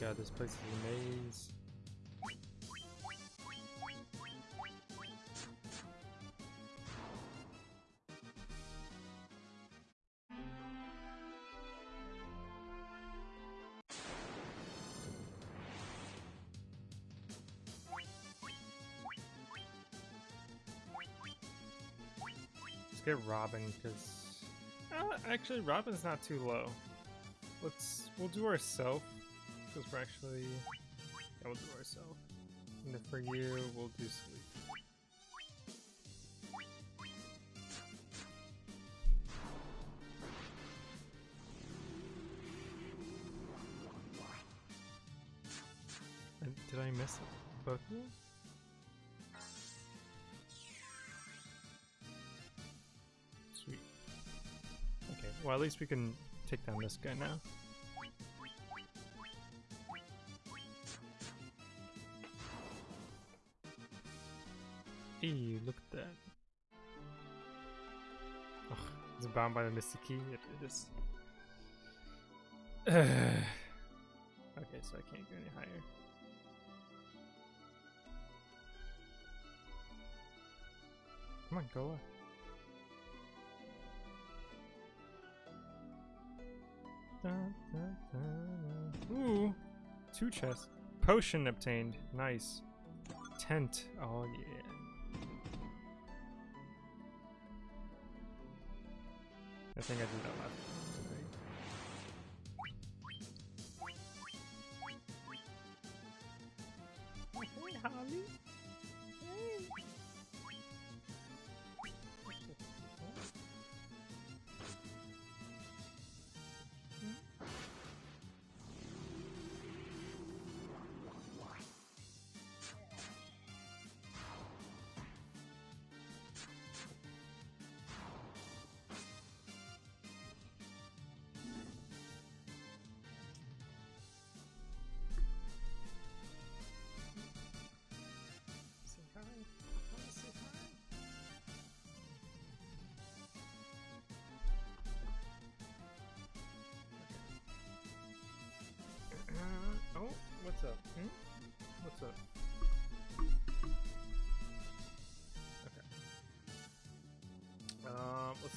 God, this place is a maze. Let's get Robin, because... Uh, actually, Robin's not too low. Let's... We'll do ourself, we're actually... Yeah, we'll do ourself. And then for you, we'll do sleep. And did I miss both of them? Sweet. Okay, well at least we can take down this guy now. Bound by the Mystic Key. It, it is. [SIGHS] okay, so I can't go any higher. Come on, go. Dun, dun, dun, dun. Ooh, two chests. Potion obtained. Nice. Tent. Oh yeah. I think I did that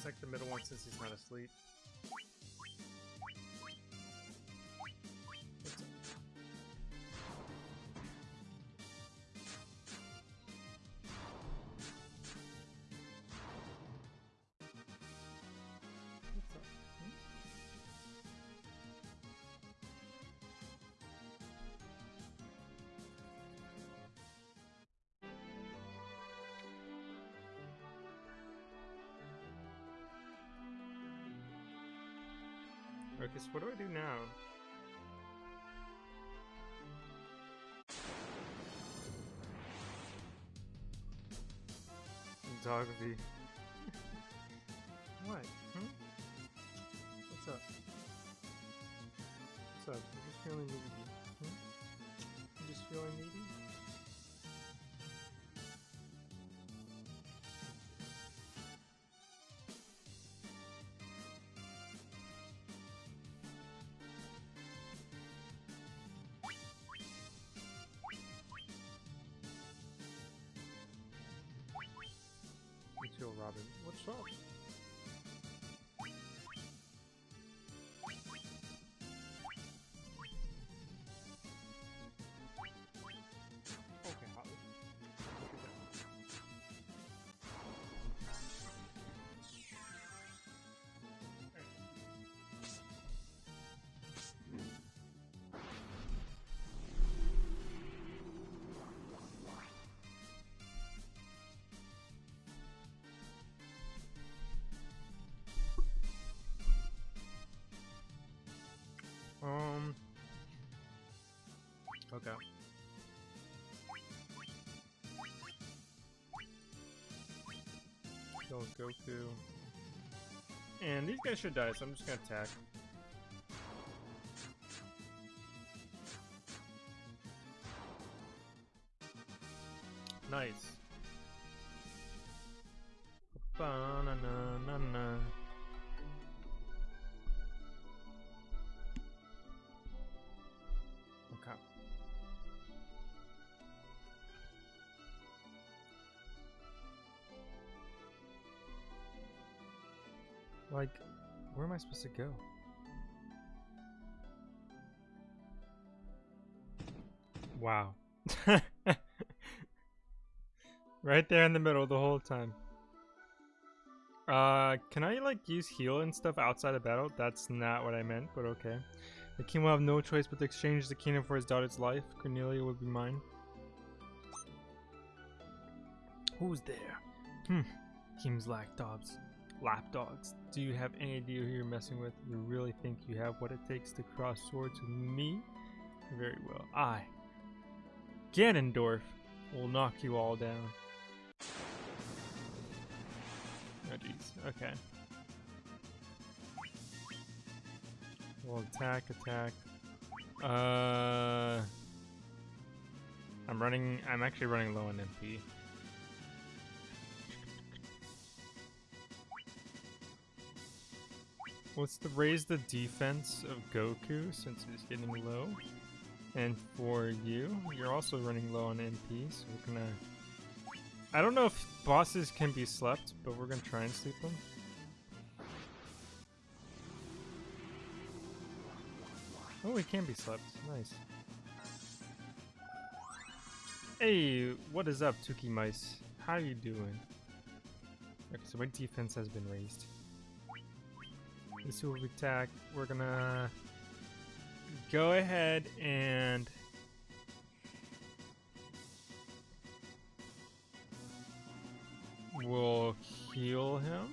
Take the middle one since he's not asleep. Okay, so what do I do now? Photography. [LAUGHS] what? Hmm? What's up? What's up? I'm just feeling needy. Hmm? I'm just feeling needy? Robin. What's up? Okay. Kill Goku. And these guys should die, so I'm just gonna attack. Nice. Supposed to go? Wow. [LAUGHS] right there in the middle the whole time. Uh, can I like use heal and stuff outside of battle? That's not what I meant, but okay. The king will have no choice but to exchange the kingdom for his daughter's life. Cornelia would be mine. Who's there? Hmm. King's lapdogs. Lapdogs. Do you have any idea who you're messing with? You really think you have what it takes to cross swords with me? Very well. I, Ganondorf, will knock you all down. Oh jeez. Okay. Well, attack, attack. Uh, I'm running. I'm actually running low on MP. Let's raise the defense of Goku since he's getting low. And for you, you're also running low on MP, so we're gonna. I don't know if bosses can be slept, but we're gonna try and sleep them. Oh, he can be slept. Nice. Hey, what is up, Tuki Mice? How are you doing? Okay, so my defense has been raised. This will be attack. We're gonna go ahead and we'll heal him.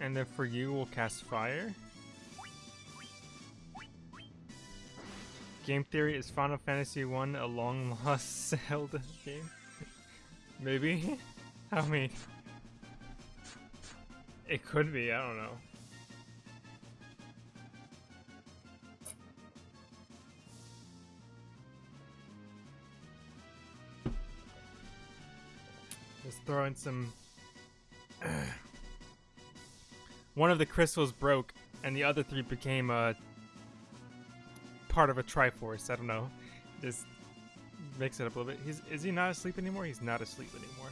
And then for you, we'll cast fire. Game theory is Final Fantasy 1 a long lost [LAUGHS] Zelda game? [LAUGHS] Maybe? [LAUGHS] I mean, it could be, I don't know. Just throw in some. [CLEARS THROAT] One of the crystals broke, and the other three became a... part of a Triforce. I don't know. Just mix it up a little bit. He's is he not asleep anymore? He's not asleep anymore.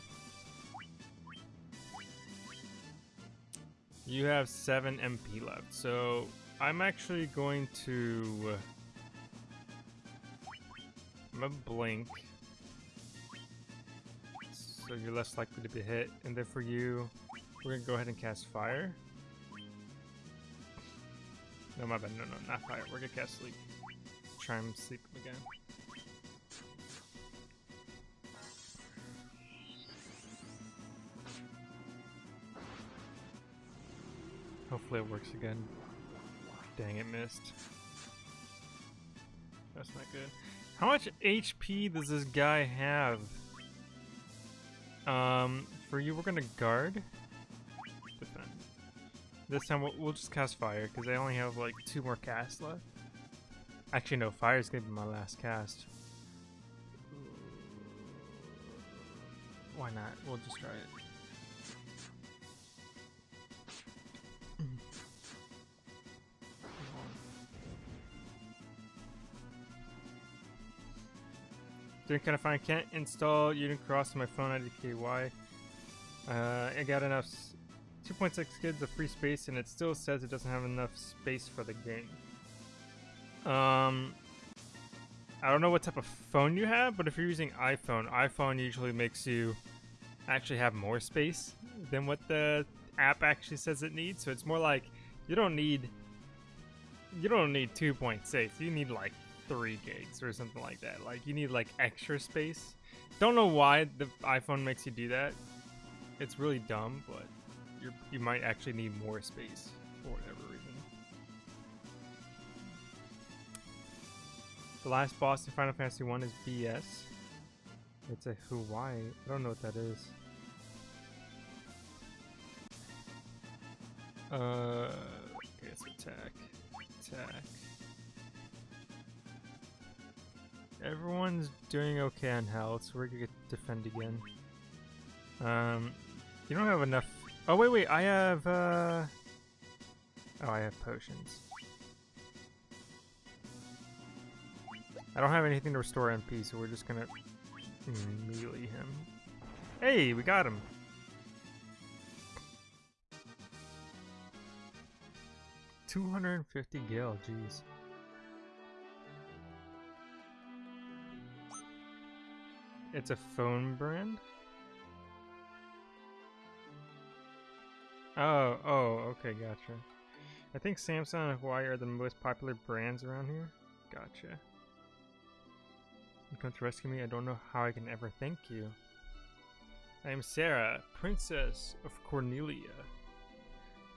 You have seven MP left, so I'm actually going to. I'm gonna blink, so you're less likely to be hit. And then for you, we're gonna go ahead and cast fire. No, my bad. No, no, not fire. We're gonna cast sleep. Try and sleep again. Hopefully it works again. Dang, it missed. That's not good. How much HP does this guy have? Um, for you, we're gonna guard. Defend. This time we'll, we'll just cast fire, because I only have like two more casts left. Actually, no, fire's gonna be my last cast. Why not? We'll just try it. Doing kind of fine. Can't install Unicross on my phone. IDKY. Uh, I got enough 2.6 gigs of free space, and it still says it doesn't have enough space for the game. Um, I don't know what type of phone you have, but if you're using iPhone, iPhone usually makes you actually have more space than what the app actually says it needs. So it's more like you don't need you don't need 2.6. You need like 3 gigs or something like that. Like you need like extra space. Don't know why the iPhone makes you do that. It's really dumb, but you you might actually need more space for whatever reason. The last boss in Final Fantasy 1 is BS. It's a Huawei. I don't know what that is. Uh, okay, it's attack. Attack. Everyone's doing okay on health, so we're gonna defend again. Um, you don't have enough. Oh wait, wait. I have. uh... Oh, I have potions. I don't have anything to restore MP, so we're just gonna melee him. Hey, we got him. Two hundred and fifty gil, jeez. It's a phone brand? Oh, oh, okay, gotcha. I think Samsung and Huawei are the most popular brands around here. Gotcha. You come to rescue me? I don't know how I can ever thank you. I am Sarah, Princess of Cornelia.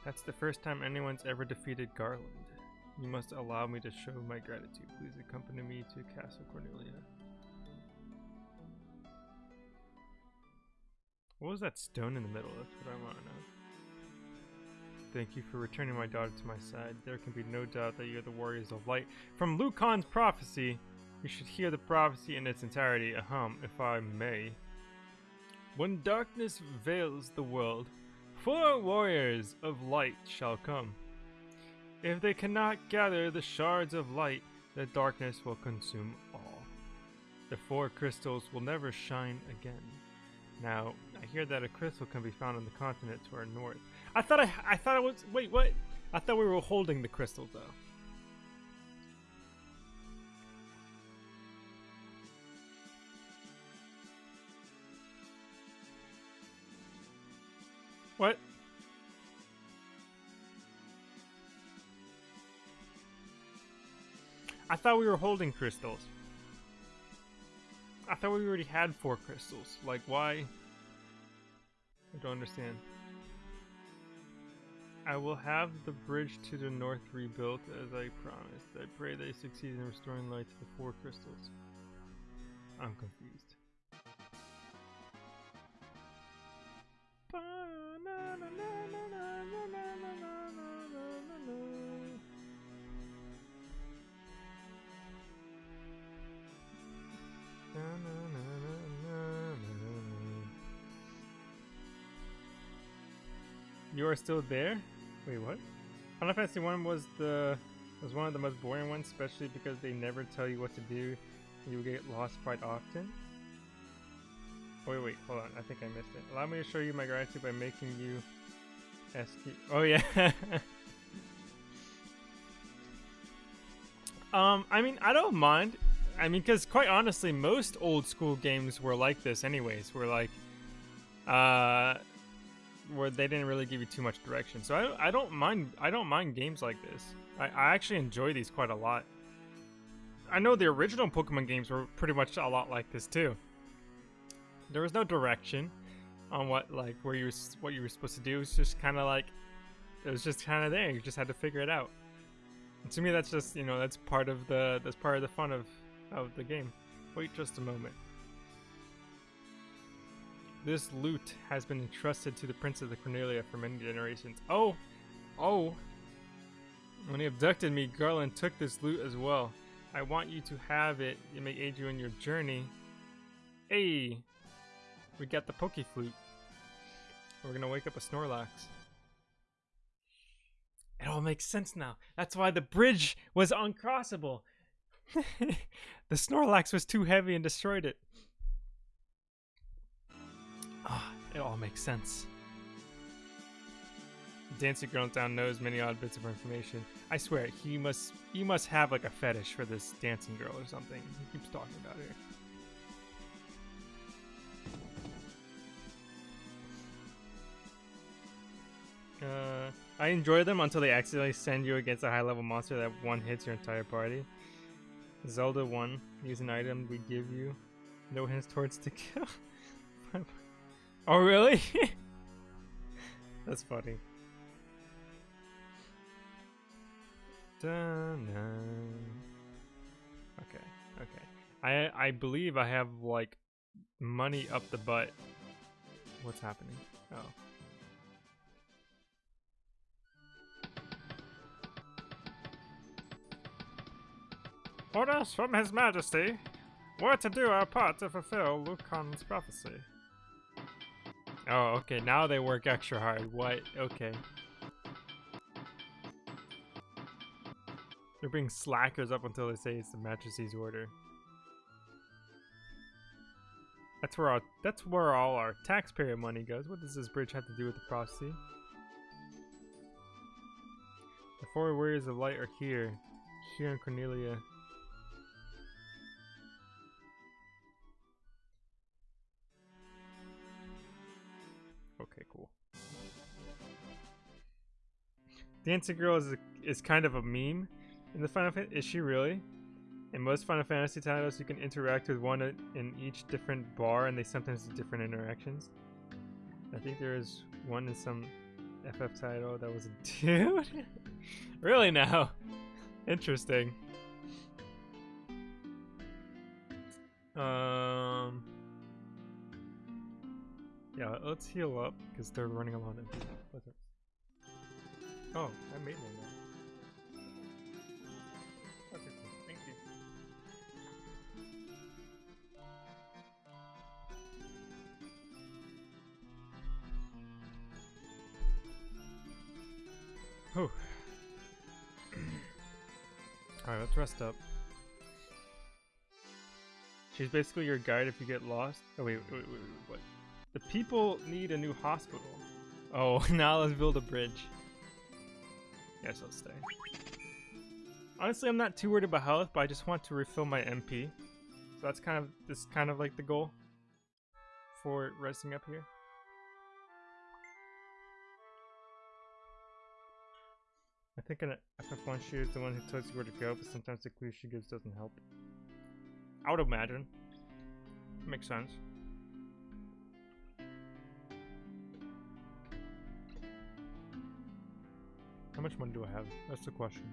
That's the first time anyone's ever defeated Garland. You must allow me to show my gratitude. Please accompany me to Castle Cornelia. What was that stone in the middle? That's what I want to know. Thank you for returning my daughter to my side. There can be no doubt that you're the warriors of light. From Lukahn's prophecy, you should hear the prophecy in its entirety, ahem, if I may. When darkness veils the world, four warriors of light shall come. If they cannot gather the shards of light, the darkness will consume all. The four crystals will never shine again. Now, I hear that a crystal can be found on the continent to our north. I thought I, I thought it was. Wait, what? I thought we were holding the crystal though. What? I thought we were holding crystals. I thought we already had four crystals. Like, why? I don't understand. I will have the bridge to the north rebuilt as I promised. I pray they succeed in restoring light to the four crystals. I'm confused. Are still there? Wait, what? Final Fantasy 1 was the was one of the most boring ones, especially because they never tell you what to do. You get lost quite often. Oh, wait, wait, hold on. I think I missed it. Allow me to show you my gratitude by making you SQ. Oh, yeah. [LAUGHS] um, I mean, I don't mind. I mean, because quite honestly, most old school games were like this anyways. Were like, uh, where they didn't really give you too much direction. So I, I don't mind I don't mind games like this. I, I actually enjoy these quite a lot. I know the original Pokemon games were pretty much a lot like this too. There was no direction on what like where you what you were supposed to do. It's just kind of like It was just kind of there. You just had to figure it out. And to me, that's just you know that's part of the that's part of the fun of of the game. Wait just a moment. This loot has been entrusted to the Prince of the Cornelia for many generations. Oh, oh. When he abducted me, Garland took this loot as well. I want you to have it. It may aid you in your journey. Hey, we got the Poke Flute. We're gonna wake up a Snorlax. It all makes sense now. That's why the bridge was uncrossable. [LAUGHS] the Snorlax was too heavy and destroyed it. Ah, it all makes sense. Dancing Girl Town knows many odd bits of information. I swear, he must he must have like a fetish for this dancing girl or something. He keeps talking about her. Uh, I enjoy them until they accidentally send you against a high level monster that one hits your entire party. Zelda 1, use an item we give you. No hints towards to kill. [LAUGHS] oh, really? [LAUGHS] That's funny. Okay, okay. I I believe I have like money up the butt. What's happening? Oh. Orders from His Majesty. We're to do our part to fulfill Lukahn's prophecy. Oh, okay, now they work extra hard. What? Okay. They're being slackers up until they say it's the mattresses order. That's where our that's where all our taxpayer money goes. What does this bridge have to do with the prophecy? The four warriors of light are here. Here in Cornelia. Dancing Girl is, a, is kind of a meme in the Final Fantasy. Is she really? In most Final Fantasy titles, you can interact with one in each different bar, and they sometimes do different interactions. I think there is one in some FF title that was a [LAUGHS] dude. really now? Interesting. Um. Yeah, let's heal up because they're running along. What's it? Oh, I made one now. Okay, cool. Thank you. Oh. [CLEARS THROAT] Alright, let's rest up. She's basically your guide if you get lost. Oh wait, wait, wait, wait, what? The people need a new hospital. Oh, [LAUGHS] now let's build a bridge. Yes, I'll stay. Honestly, I'm not too worried about health, but I just want to refill my MP. So that's kind of this kind of like the goal for resting up here. I think an FF1 shooter is the one who tells you where to go, but sometimes the clue she gives doesn't help. I would imagine. Makes sense. How much money do I have? That's the question.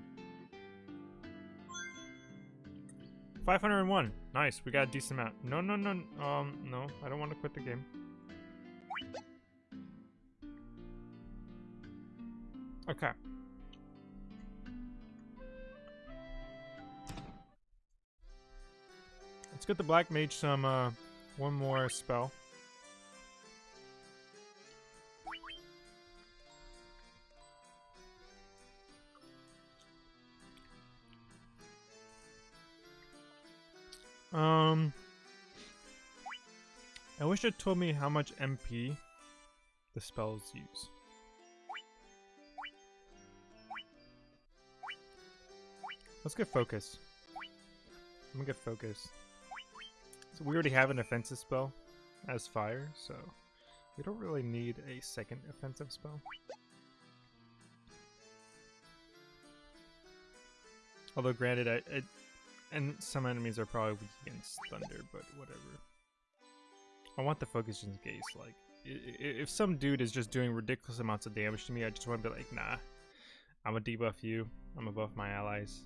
501. Nice, we got a decent amount. No, no, no, um, no. I don't want to quit the game. Okay. Let's get the Black Mage some, uh, one more spell. Told me how much MP the spells use. Let's get focus. I'm gonna get focus. So we already have an offensive spell as fire, so we don't really need a second offensive spell. Although granted, I, I and some enemies are probably weak against thunder, but whatever. I want the focus in gaze, like, if some dude is just doing ridiculous amounts of damage to me, I just want to be like, nah, I'm gonna debuff you. I'm above my allies,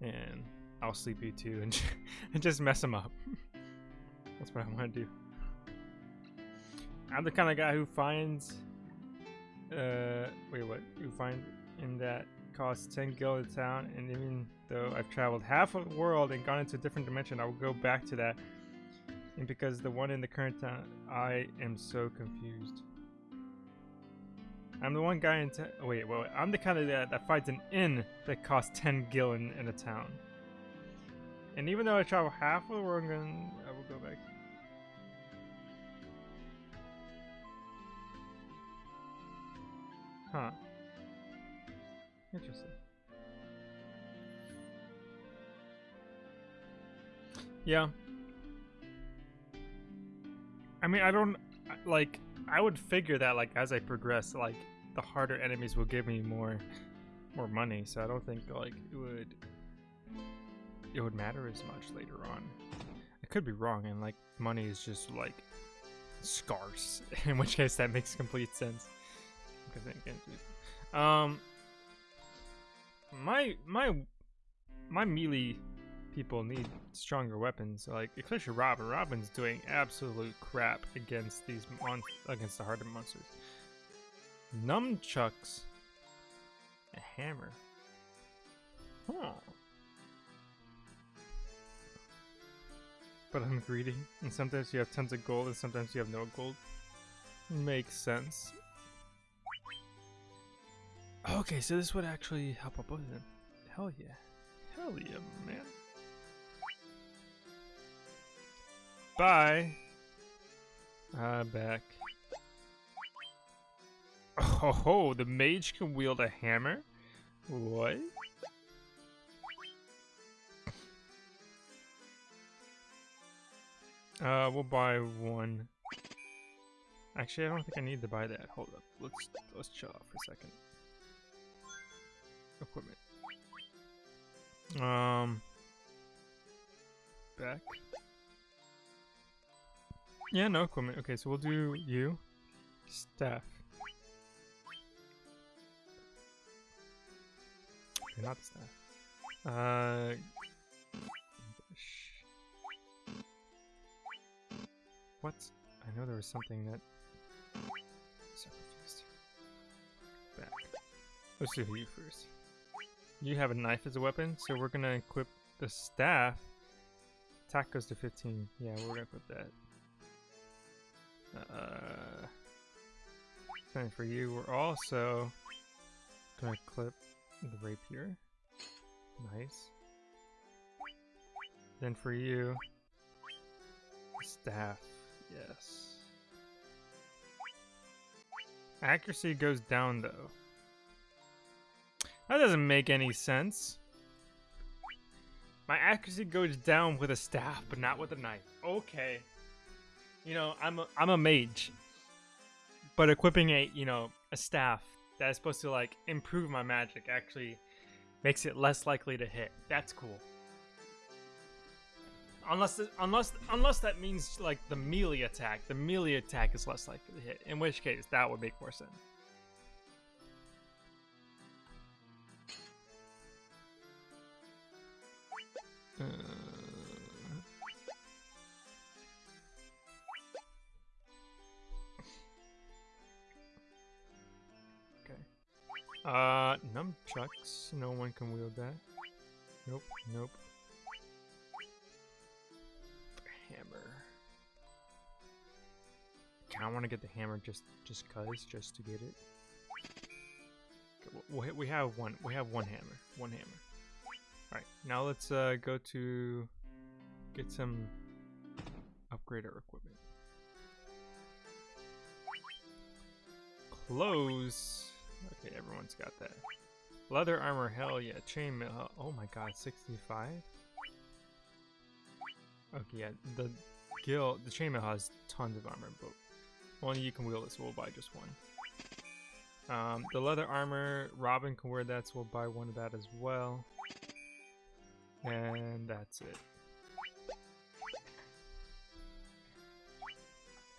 and I'll sleep you too, and [LAUGHS] and just mess them up. [LAUGHS] That's what I want to do. I'm the kind of guy who finds, uh, wait, what? Who finds in that costs 10 gil a town, and even though I've traveled half of the world and gone into a different dimension, I will go back to that. And because the one in the current town, I am so confused. I'm the one guy in town. Oh, wait, wait, I'm the kind of that, that finds an inn that costs 10 gil in, in a town. And even though I travel half of the world, I will go back. Huh. Interesting. Yeah. I mean, I don't like. I would figure that like as I progress, like the harder enemies will give me more, more money. So I don't think like it would, it would matter as much later on. I could be wrong, and like money is just like scarce. [LAUGHS] In which case, that makes complete sense. Because um, my my my melee people need stronger weapons. Like especially Robin. Robin's doing absolute crap against these mon- against the harder monsters. Nunchucks, a hammer. Huh. But I'm greedy, and sometimes you have tons of gold, and sometimes you have no gold. Makes sense. Okay, so this would actually help out both of them. Hell yeah. Hell yeah, man. Bye. Uh, back. Oh, ho, the mage can wield a hammer? What? Uh, we'll buy one. Actually, I don't think I need to buy that. Hold up. Let's let's chill out for a second. Equipment. Um. Back. Yeah, no equipment. Okay, so we'll do you. Staff. Okay, not staff. Uh. What? I know there was something that. Back. Let's do you first. You have a knife as a weapon, so we're gonna equip the staff. Attack goes to 15. Yeah, we're gonna equip that. Uh, then for you, we're also gonna clip the rapier. Nice. Then for you, staff. Yes. Accuracy goes down though. That doesn't make any sense. My accuracy goes down with a staff, but not with a knife. Okay. You know, I'm a, I'm a mage. But equipping a, you know, a staff that is supposed to like improve my magic actually makes it less likely to hit. That's cool. Unless unless unless that means like the melee attack, the melee attack is less likely to hit. In which case, that would make more sense. Uh, nunchucks. No one can wield that. Nope. Nope. Hammer. Kind of want to get the hammer just just cause, just to get it. Okay, we- have one. We have one hammer. One hammer. All right. Now let's uh, go to get some upgrade our equipment. Clothes. Okay, everyone's got that. Leather armor, hell yeah. Chainmail, oh my god, 65? Okay, yeah, the guild, the chainmail has tons of armor, but only you can wield it, so we'll buy just one. Um, the leather armor, Robin can wear that, so we'll buy one of that as well. And that's it.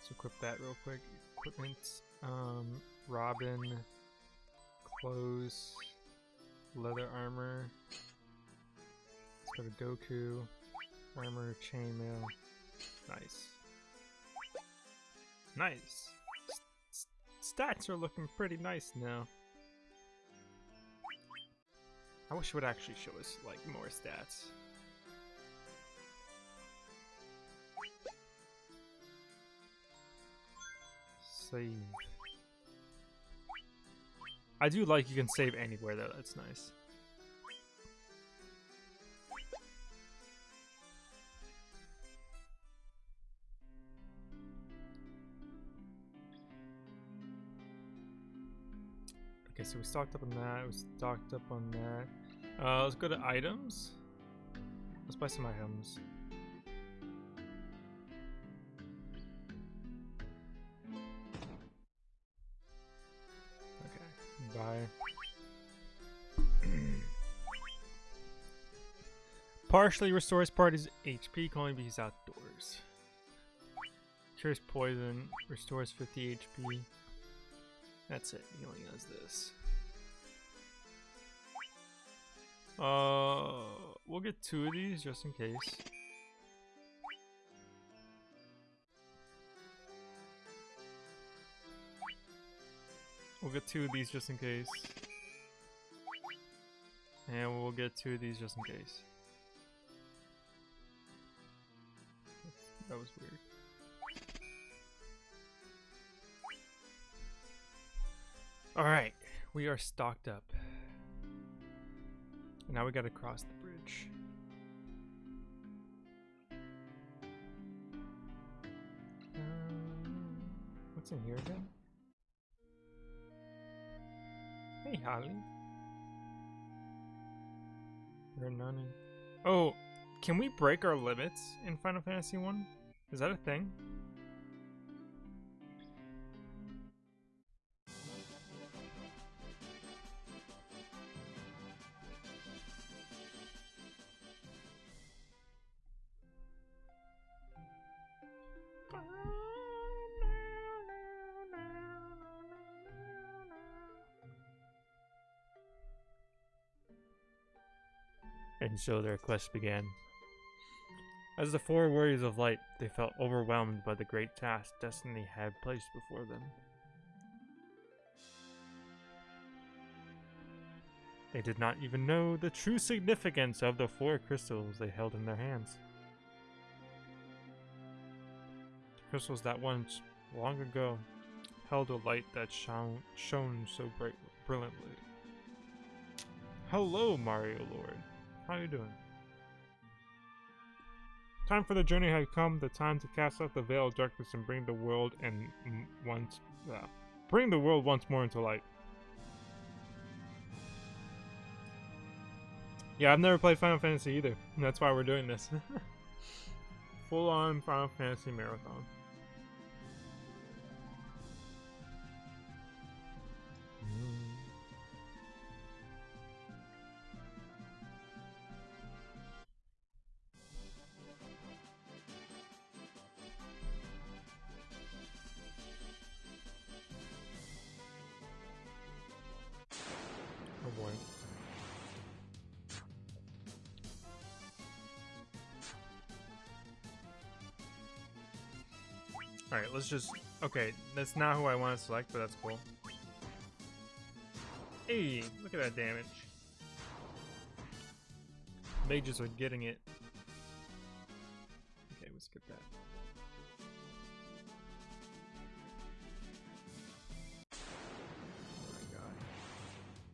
Let's equip that real quick. equipment. Um, Robin, clothes, leather armor. Let's go to Goku, armor, chainmail. Nice. Nice. S stats are looking pretty nice now. I wish it would actually show us like more stats. Save. I do like you can save anywhere though, that's nice. Okay, so we stocked up on that, we stocked up on that. Uh, let's go to items. Let's buy some items. [CLEARS THROAT] Partially restores part party's HP, can only be outdoors. Cures poison, restores 50 HP. That's it. He only does this. Uh, we'll get two of these just in case. We'll get two of these just in case. And we'll get two of these just in case. That was weird. Alright, we are stocked up. Now we gotta cross the bridge. Um, what's in here again? Hey, Holly. There are none. Oh, can we break our limits in Final Fantasy 1? Is that a thing? So their quest began. As the four warriors of light, they felt overwhelmed by the great task destiny had placed before them. They did not even know the true significance of the four crystals they held in their hands. The crystals that once, long ago, held a light that shone, shone so bright, brilliantly. Hello, Mario Lord. How you doing? Time for the journey had come. The time to cast off the veil of darkness and bring the world and once, uh, bring the world once more into light. Yeah, I've never played Final Fantasy either. And that's why we're doing this. [LAUGHS] Full on Final Fantasy marathon. Let's just... Okay, that's not who I want to select, but that's cool. Hey, look at that damage. Mages are getting it. Okay, we'll skip that. Oh my god.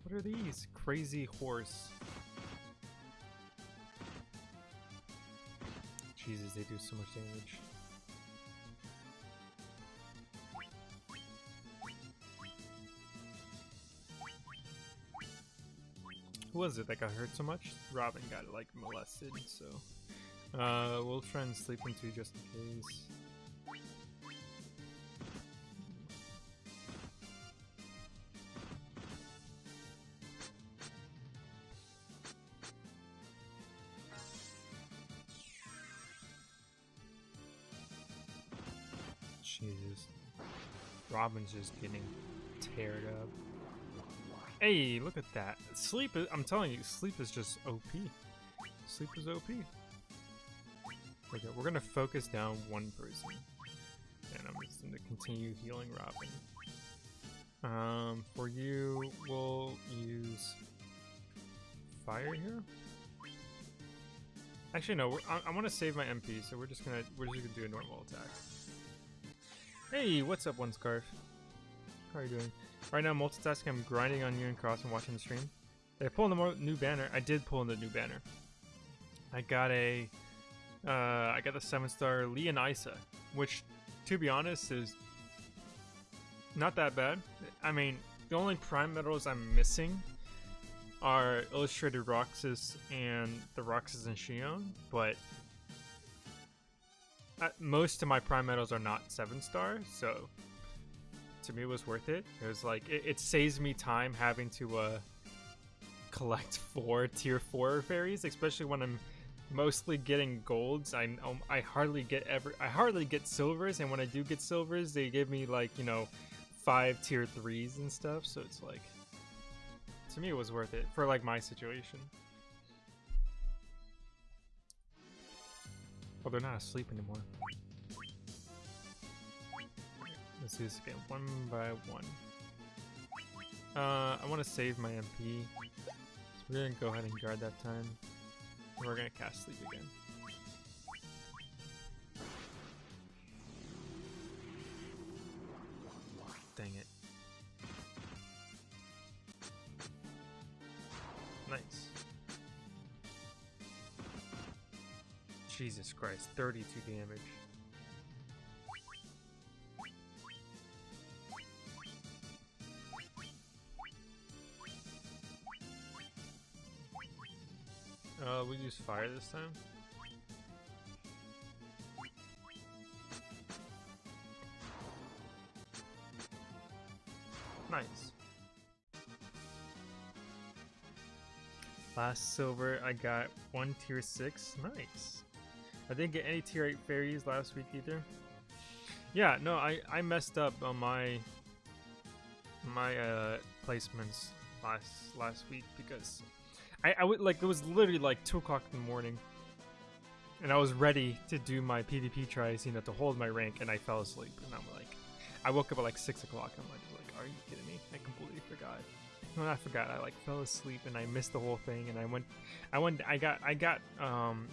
What are these? Crazy horse. Jesus, they do so much damage. Was it that got hurt so much? Robin got like molested, so uh, we'll try and sleep into just in case. Jesus. Robin's just getting teared up. Hey, look at that. Sleep is, I'm telling you, sleep is just OP. Sleep is OP. Okay, we're gonna focus down one person. And I'm just gonna continue healing Robin. Um, for you, we'll use fire here. Actually, no. I, I want to save my MP, so we're just gonna we're just gonna do a normal attack. Hey, what's up, One Scarf? How are you doing? Right now, multitasking. I'm grinding on Union Cross and watching the stream. Did I pull in the new banner? I did pull in the new banner. I got a uh, I got the seven star Leonisa, which, to be honest, is not that bad. I mean, the only prime medals I'm missing are Illustrated Roxas and the Roxas and Xion, but uh, most of my prime medals are not seven star, so to me was worth it. It was like it, it saves me time having to uh, collect [LAUGHS] four tier four fairies, especially when I'm mostly getting golds. I um, I hardly get ever I hardly get silvers, and when I do get silvers, they give me like you know five tier threes and stuff. So it's like to me it was worth it for like my situation. Oh, they're not asleep anymore. Let's do this again, one by one. Uh, I want to save my MP, so we're gonna go ahead and guard that time. We're gonna cast sleep again. Dang it. Nice. Jesus Christ, 32 damage. Uh, we use fire this time. Nice. Last silver, I got one tier 6. Nice. I didn't get any tier 8 fairies last week either. Yeah, no, I, I messed up on my my uh, placements last last week because I, I would like it was literally like two o'clock in the morning, and I was ready to do my PvP tries, you know, to hold my rank, and I fell asleep. And I'm like, I woke up at like six o'clock. I'm like, like, are you kidding me? I completely forgot. When I forgot, I like fell asleep and I missed the whole thing. And I went, I went, I got, I got, um,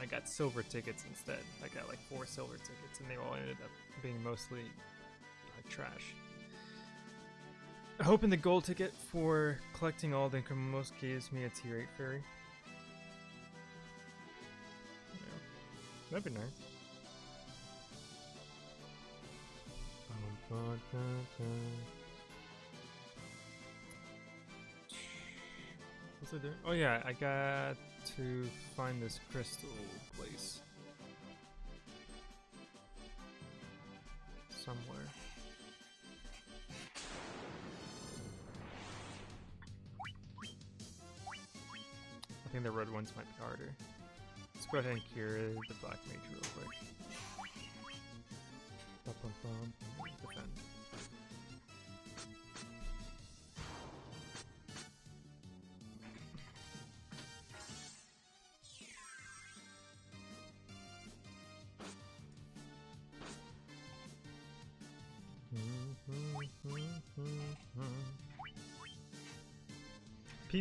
I got silver tickets instead. I got like four silver tickets, and they all ended up being mostly like trash. Hoping the gold ticket for collecting all the most gives me a tier 8 fairy. Yeah. That'd be nice. What's it doing? Oh yeah, I got to find this crystal place. The red ones might be harder. Let's go ahead and cure the black mage real quick. Bum, bum, bum. Defend.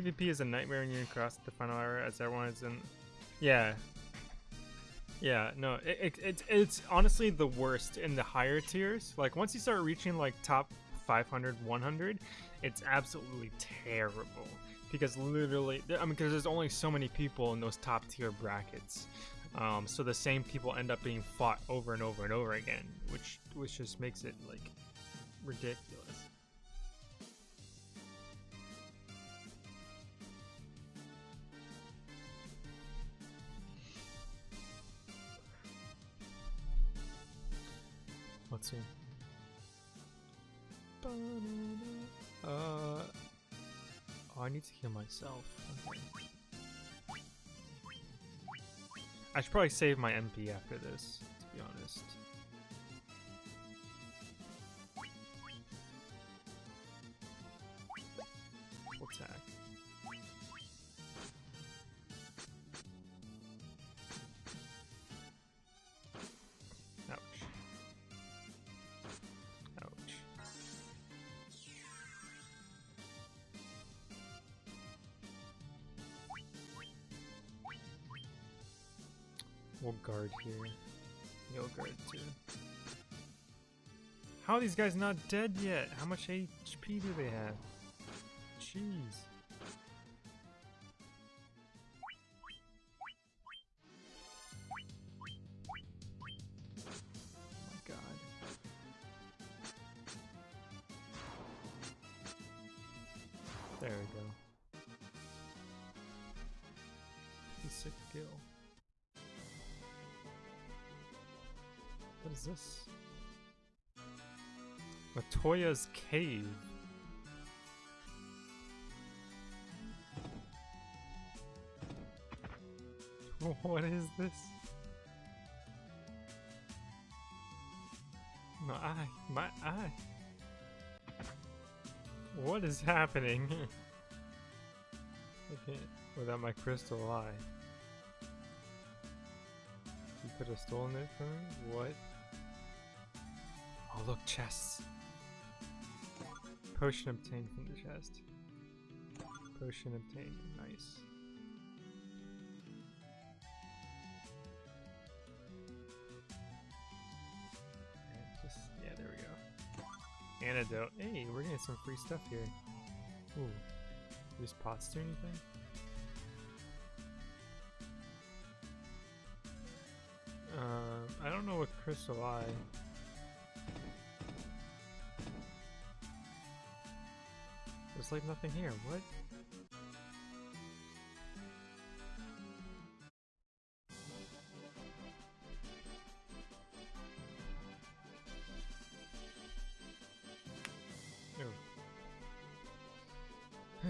PvP is a nightmare when you cross the final hour as everyone is in. Yeah. Yeah, no, it, it, it, it's honestly the worst in the higher tiers. Like, once you start reaching, like, top 500, 100, it's absolutely terrible. Because literally, I mean, because there's only so many people in those top tier brackets. Um, so the same people end up being fought over and over and over again, which which just makes it, like, ridiculous. Uh, oh, I need to heal myself. Okay. I should probably save my MP after this, to be honest. We'll guard here. You'll guard too. How are these guys not dead yet? How much HP do they have? Jeez. This? Matoya's Cave. [LAUGHS] What is this? My eye, my eye. What is happening? [LAUGHS] Without my crystal eye. You could have stolen it from me? What? Look, chests. Potion obtained from the chest. Potion obtained, nice. And just, yeah, there we go. Antidote. Hey, we're getting some free stuff here. Ooh. These pots do anything? Uh, I don't know what crystal eye. There's like nothing here. What? [SIGHS]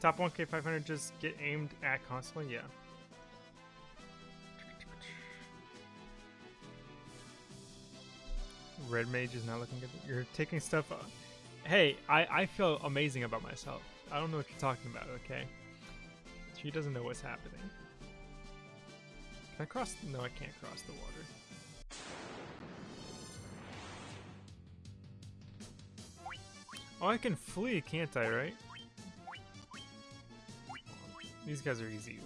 Top 1k 500 just get aimed at constantly? Yeah. Red Mage is not looking good. You're taking stuff. Uh, hey, I, I feel amazing about myself. I don't know what you're talking about, okay? She doesn't know what's happening. Can I cross? No, I can't cross the water. Oh, I can flee, can't I, right? These guys are easy.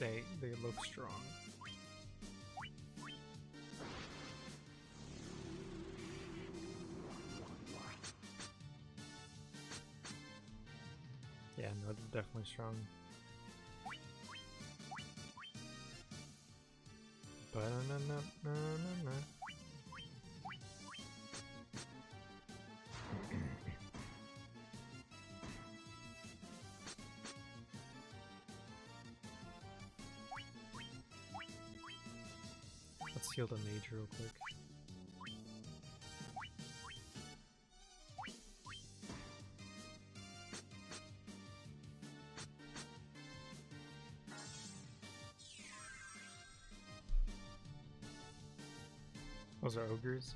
They they look strong. Yeah, no, they're definitely strong. Let's heal the mage real quick. Those are ogres.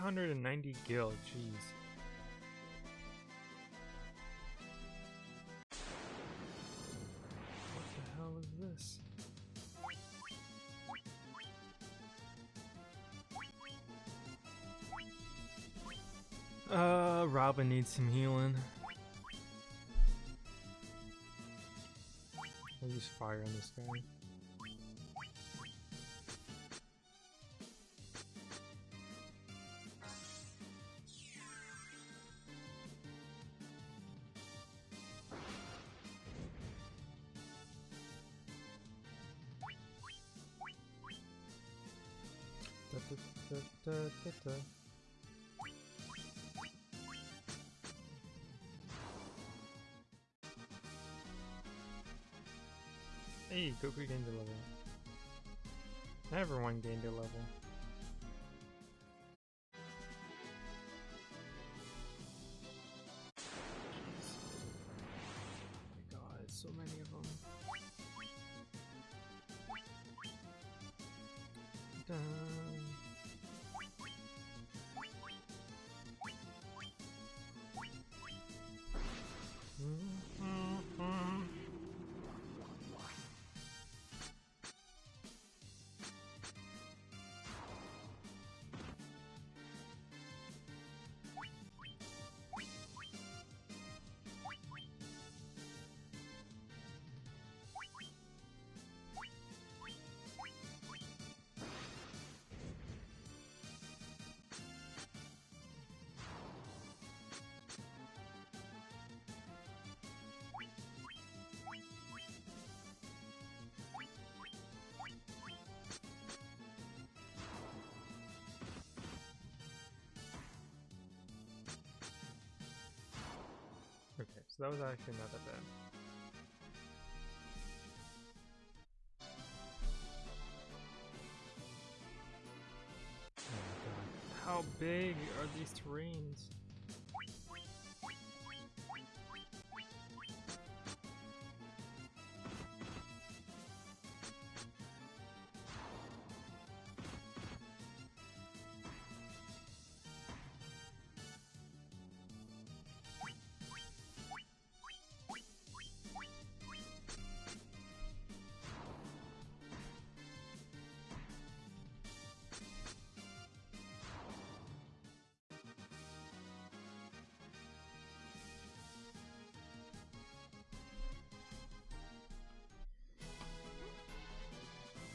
390 gil, jeez. What the hell is this? Uh, Robin needs some healing. I'll use fire on this guy. Da, da, da. Hey, Goku gained a level. Everyone gained a level. That was actually not that bad. Oh my god. How big are these terrains?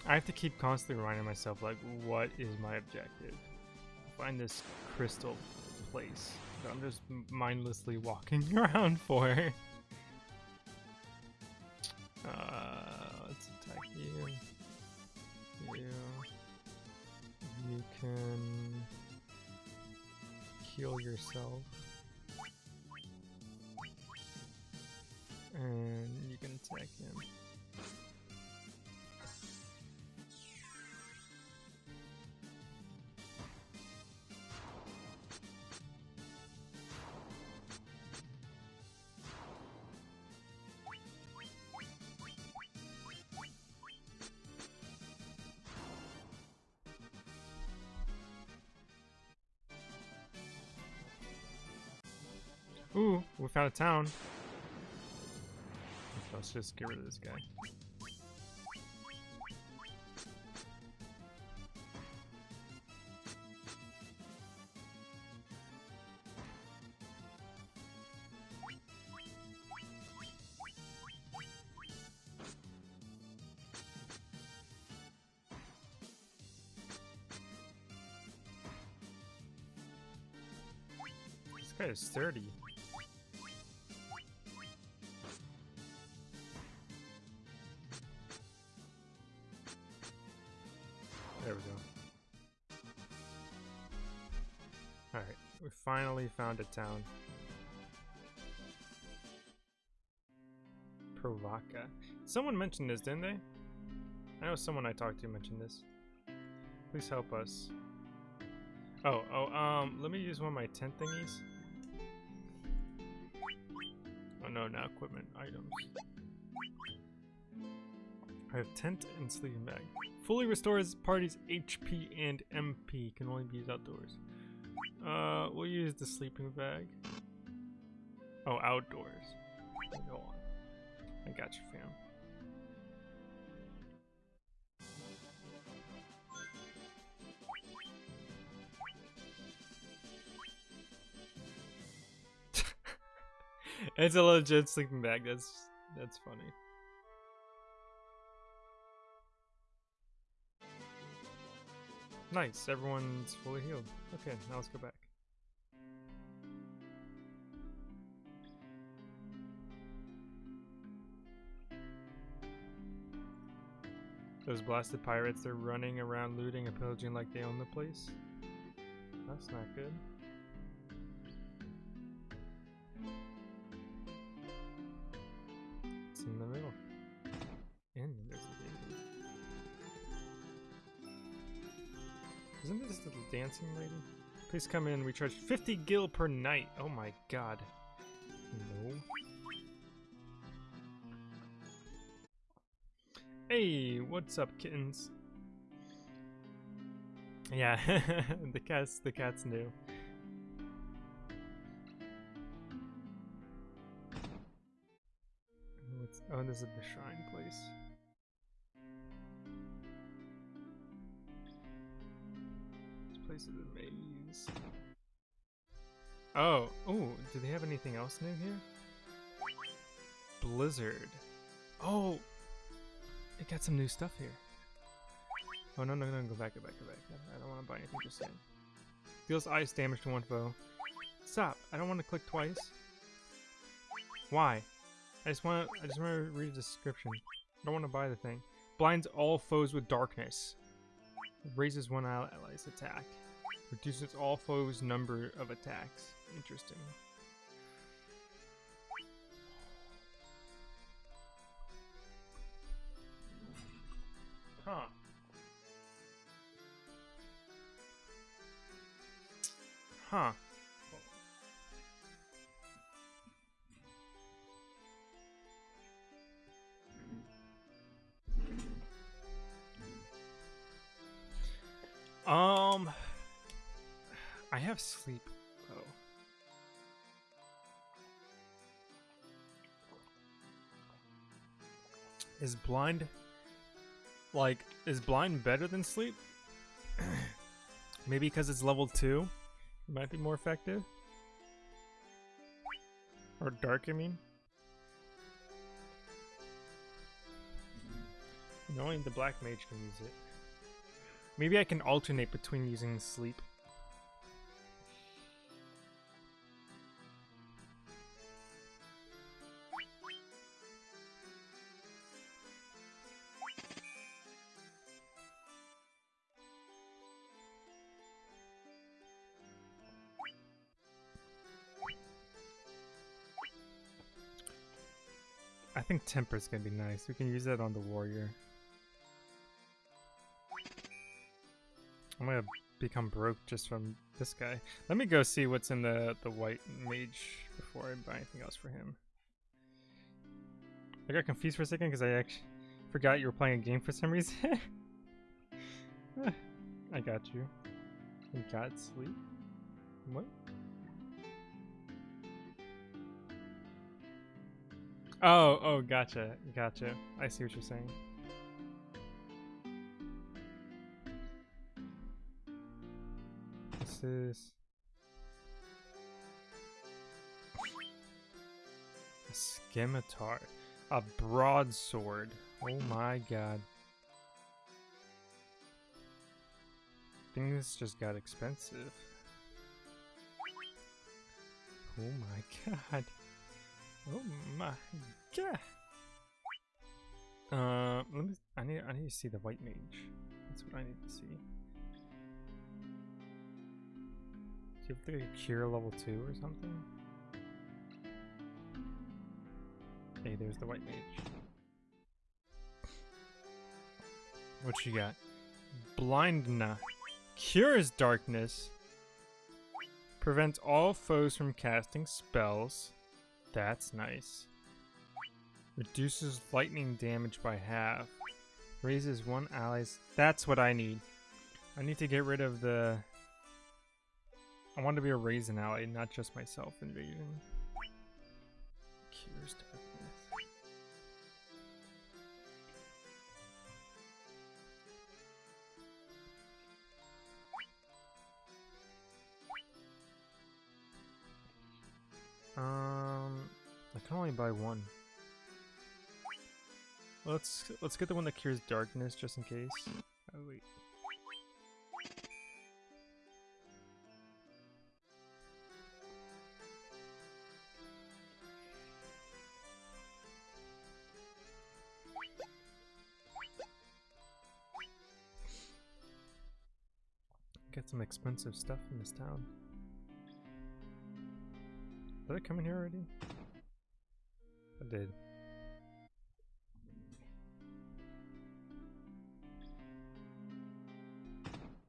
I have to keep constantly reminding myself, like, what is my objective? Find this crystal place that I'm just mindlessly walking [LAUGHS] around for. Ooh, we found a town. Let's just get rid of this guy. This guy is 30. Finally found a town. Pravoka. Someone mentioned this, didn't they? I know someone I talked to mentioned this. Please help us. Oh, oh, um, let me use one of my tent thingies. Oh no, now equipment items. I have tent and sleeping bag. Fully restores party's HP and MP. Can only be used outdoors. Uh, we'll use the sleeping bag. Oh, outdoors. Hold on. I got you, fam. [LAUGHS] it's a legit sleeping bag. That's that's funny. Nice, everyone's fully healed. Okay, now let's go back. Those blasted pirates, they're running around looting and pillaging like they own the place. that's not good. Isn't the dancing lady? Please come in. We charge 50 gil per night. Oh my god. No. Hey, what's up, kittens? Yeah, [LAUGHS] the cat's the cat's new. What's, oh, this is the shrine place. Maze. Oh, oh, do they have anything else new here? Blizzard. Oh, it got some new stuff here. Oh, no, no, no, go back, go back, go back. I don't want to buy anything just saying. Deals ice damage to one foe. Stop! I don't want to click twice. Why? I just want to, I just want to read the description. I don't want to buy the thing. Blinds all foes with darkness. Raises one ally's attack. Reduces all foes' number of attacks. Interesting. Huh. Huh. Um, I have sleep. Oh. Is blind like is blind better than sleep? [CLEARS THROAT] Maybe because it's level 2? It might be more effective. Or dark, I mean. Only the black mage can use it. Maybe I can alternate between using sleep. Temper's gonna be nice. We can use that on the warrior. I'm gonna become broke just from this guy. Let me go see what's in the, the white mage before I buy anything else for him. I got confused for a second because I actually forgot you were playing a game for some reason. [LAUGHS] Ah, I got you. You got sleep? What? Oh, oh, gotcha, gotcha. I see what you're saying. This is a scimitar, a broadsword. Oh my god. Things just got expensive. Oh my [LAUGHS] god. Oh my god. Uh, let me. I need. I need to see the white mage. That's what I need to see. Do you have to cure level two or something? Hey, there's the white mage. What you got? Blindna. Cures darkness. Prevents all foes from casting spells. That's nice. Reduces lightning damage by half. Raises one ally's... That's what I need. I need to get rid of the... I want to be a raisin ally, not just myself invasion. Cures darkness. Um, I can only buy one. Let's let's get the one that cures darkness just in case. Oh wait. get some expensive stuff in this town. Did I come in here already? I did.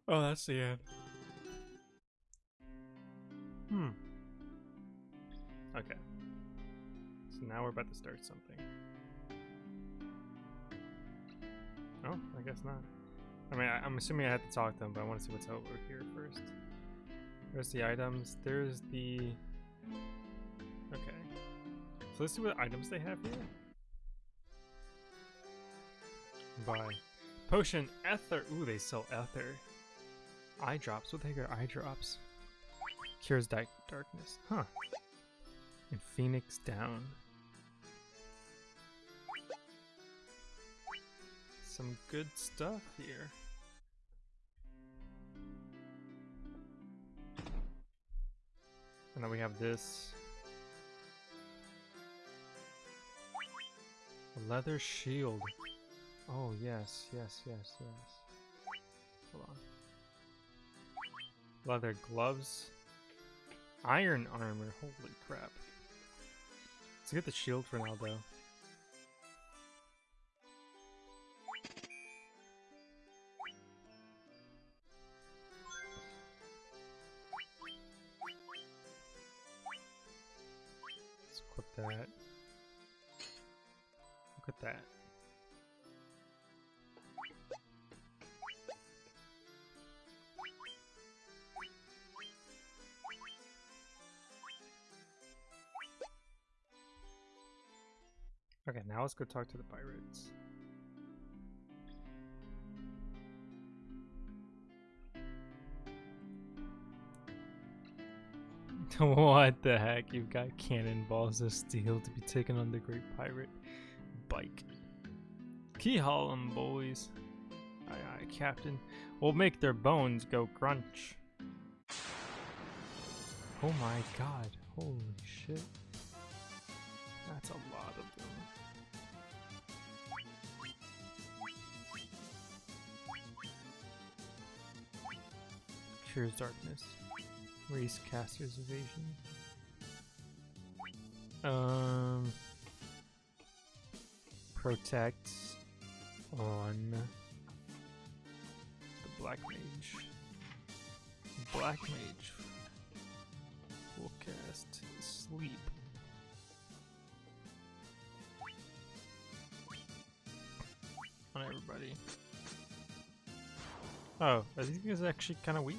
Oh, that's the end. Hmm. Okay. So now we're about to start something. Oh, I guess not. I mean, I, am assuming I had to talk to them, but I want to see what's over here first. There's the items. There's the... So let's see what items they have here. Buy. Potion Ether. Ooh, they sell Ether. Eye drops. What the heck are eye drops? Cures di darkness. Huh. And Phoenix down. Some good stuff here. And then we have this. A leather shield. Oh, yes, yes, yes, yes. Hold on. Leather gloves. Iron armor. Holy crap. Let's get the shield for now, though. Let's go talk to the pirates. [LAUGHS] what the heck? You've got cannonballs of steel to be taken on the Great Pirate Bikke. Key haul 'em, boys. Aye aye, Captain. We'll make their bones go crunch. Oh my god. Holy shit. That's a lot of them. Cures darkness. Raise caster's evasion. Um protect on the black mage. Black mage will cast sleep. On everybody. Oh, I think it's actually kind of weak.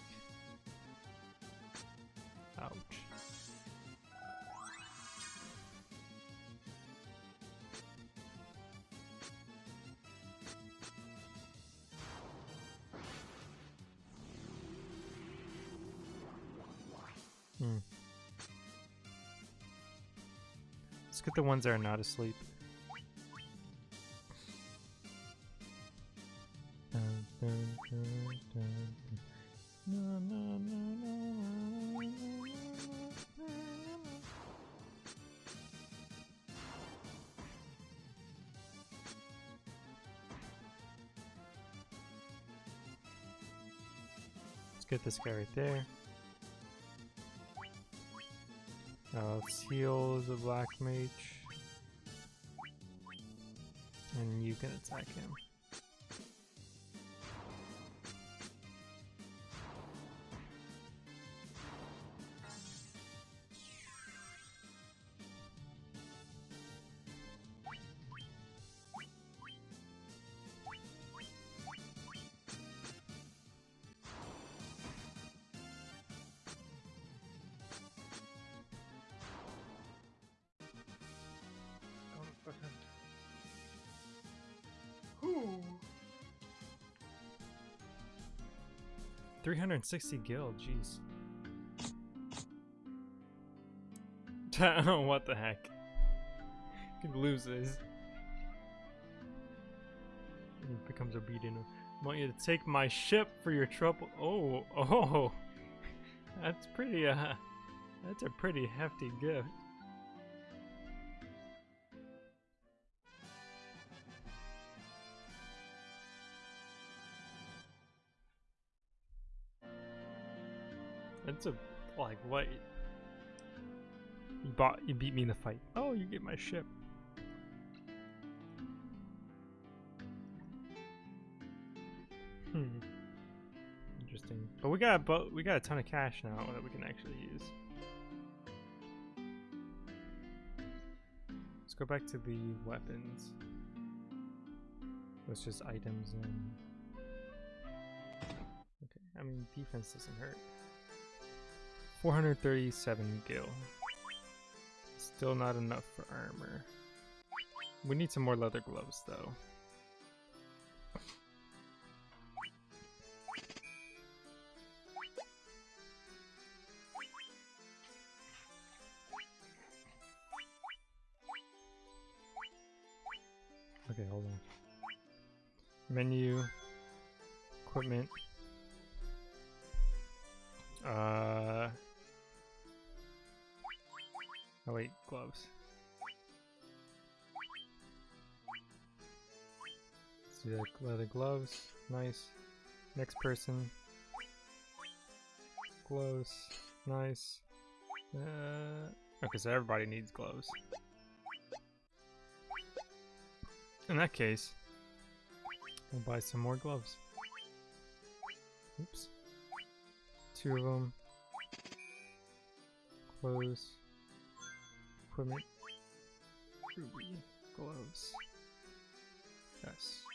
the ones that are not asleep. Let's get this guy right there. Let's heal the black mage. And you can attack him. Three hundred and sixty gil, jeez. [LAUGHS] what the heck? Could lose this. He becomes obedient. I want you to take my ship for your trouble. Oh, [LAUGHS] oh, that's pretty. Uh, that's a pretty hefty gift. What's a like what? You bought you beat me in the fight. Oh, you get my ship. Hmm. Interesting. But we got but we got a ton of cash now that we can actually use. Let's go back to the weapons. It's just items and Okay, I mean defense doesn't hurt. 437 gil. Still not enough for armor. We need some more leather gloves though. Okay, hold on. Menu, Nice. Next person. Gloves. Nice. Uh, okay, so everybody needs gloves. In that case, we'll buy some more gloves. Oops. Two of them. Clothes. Equipment. Ruby. Gloves. Yes.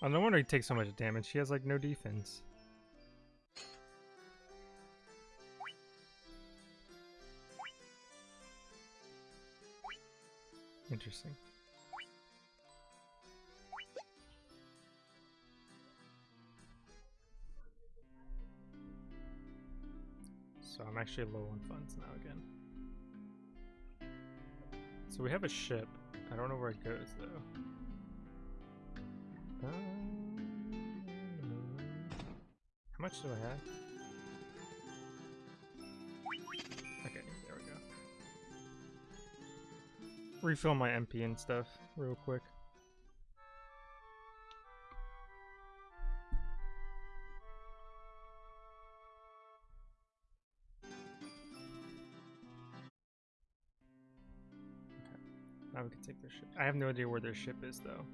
Oh, no wonder he takes so much damage. She has like no defense. Interesting. So I'm actually low on funds now again. So we have a ship. I don't know where it goes though. How much do I have? Okay, there we go. Refill my MP and stuff real quick. Okay, now we can take their ship. I have no idea where their ship is though.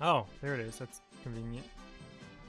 Oh, there it is. That's convenient.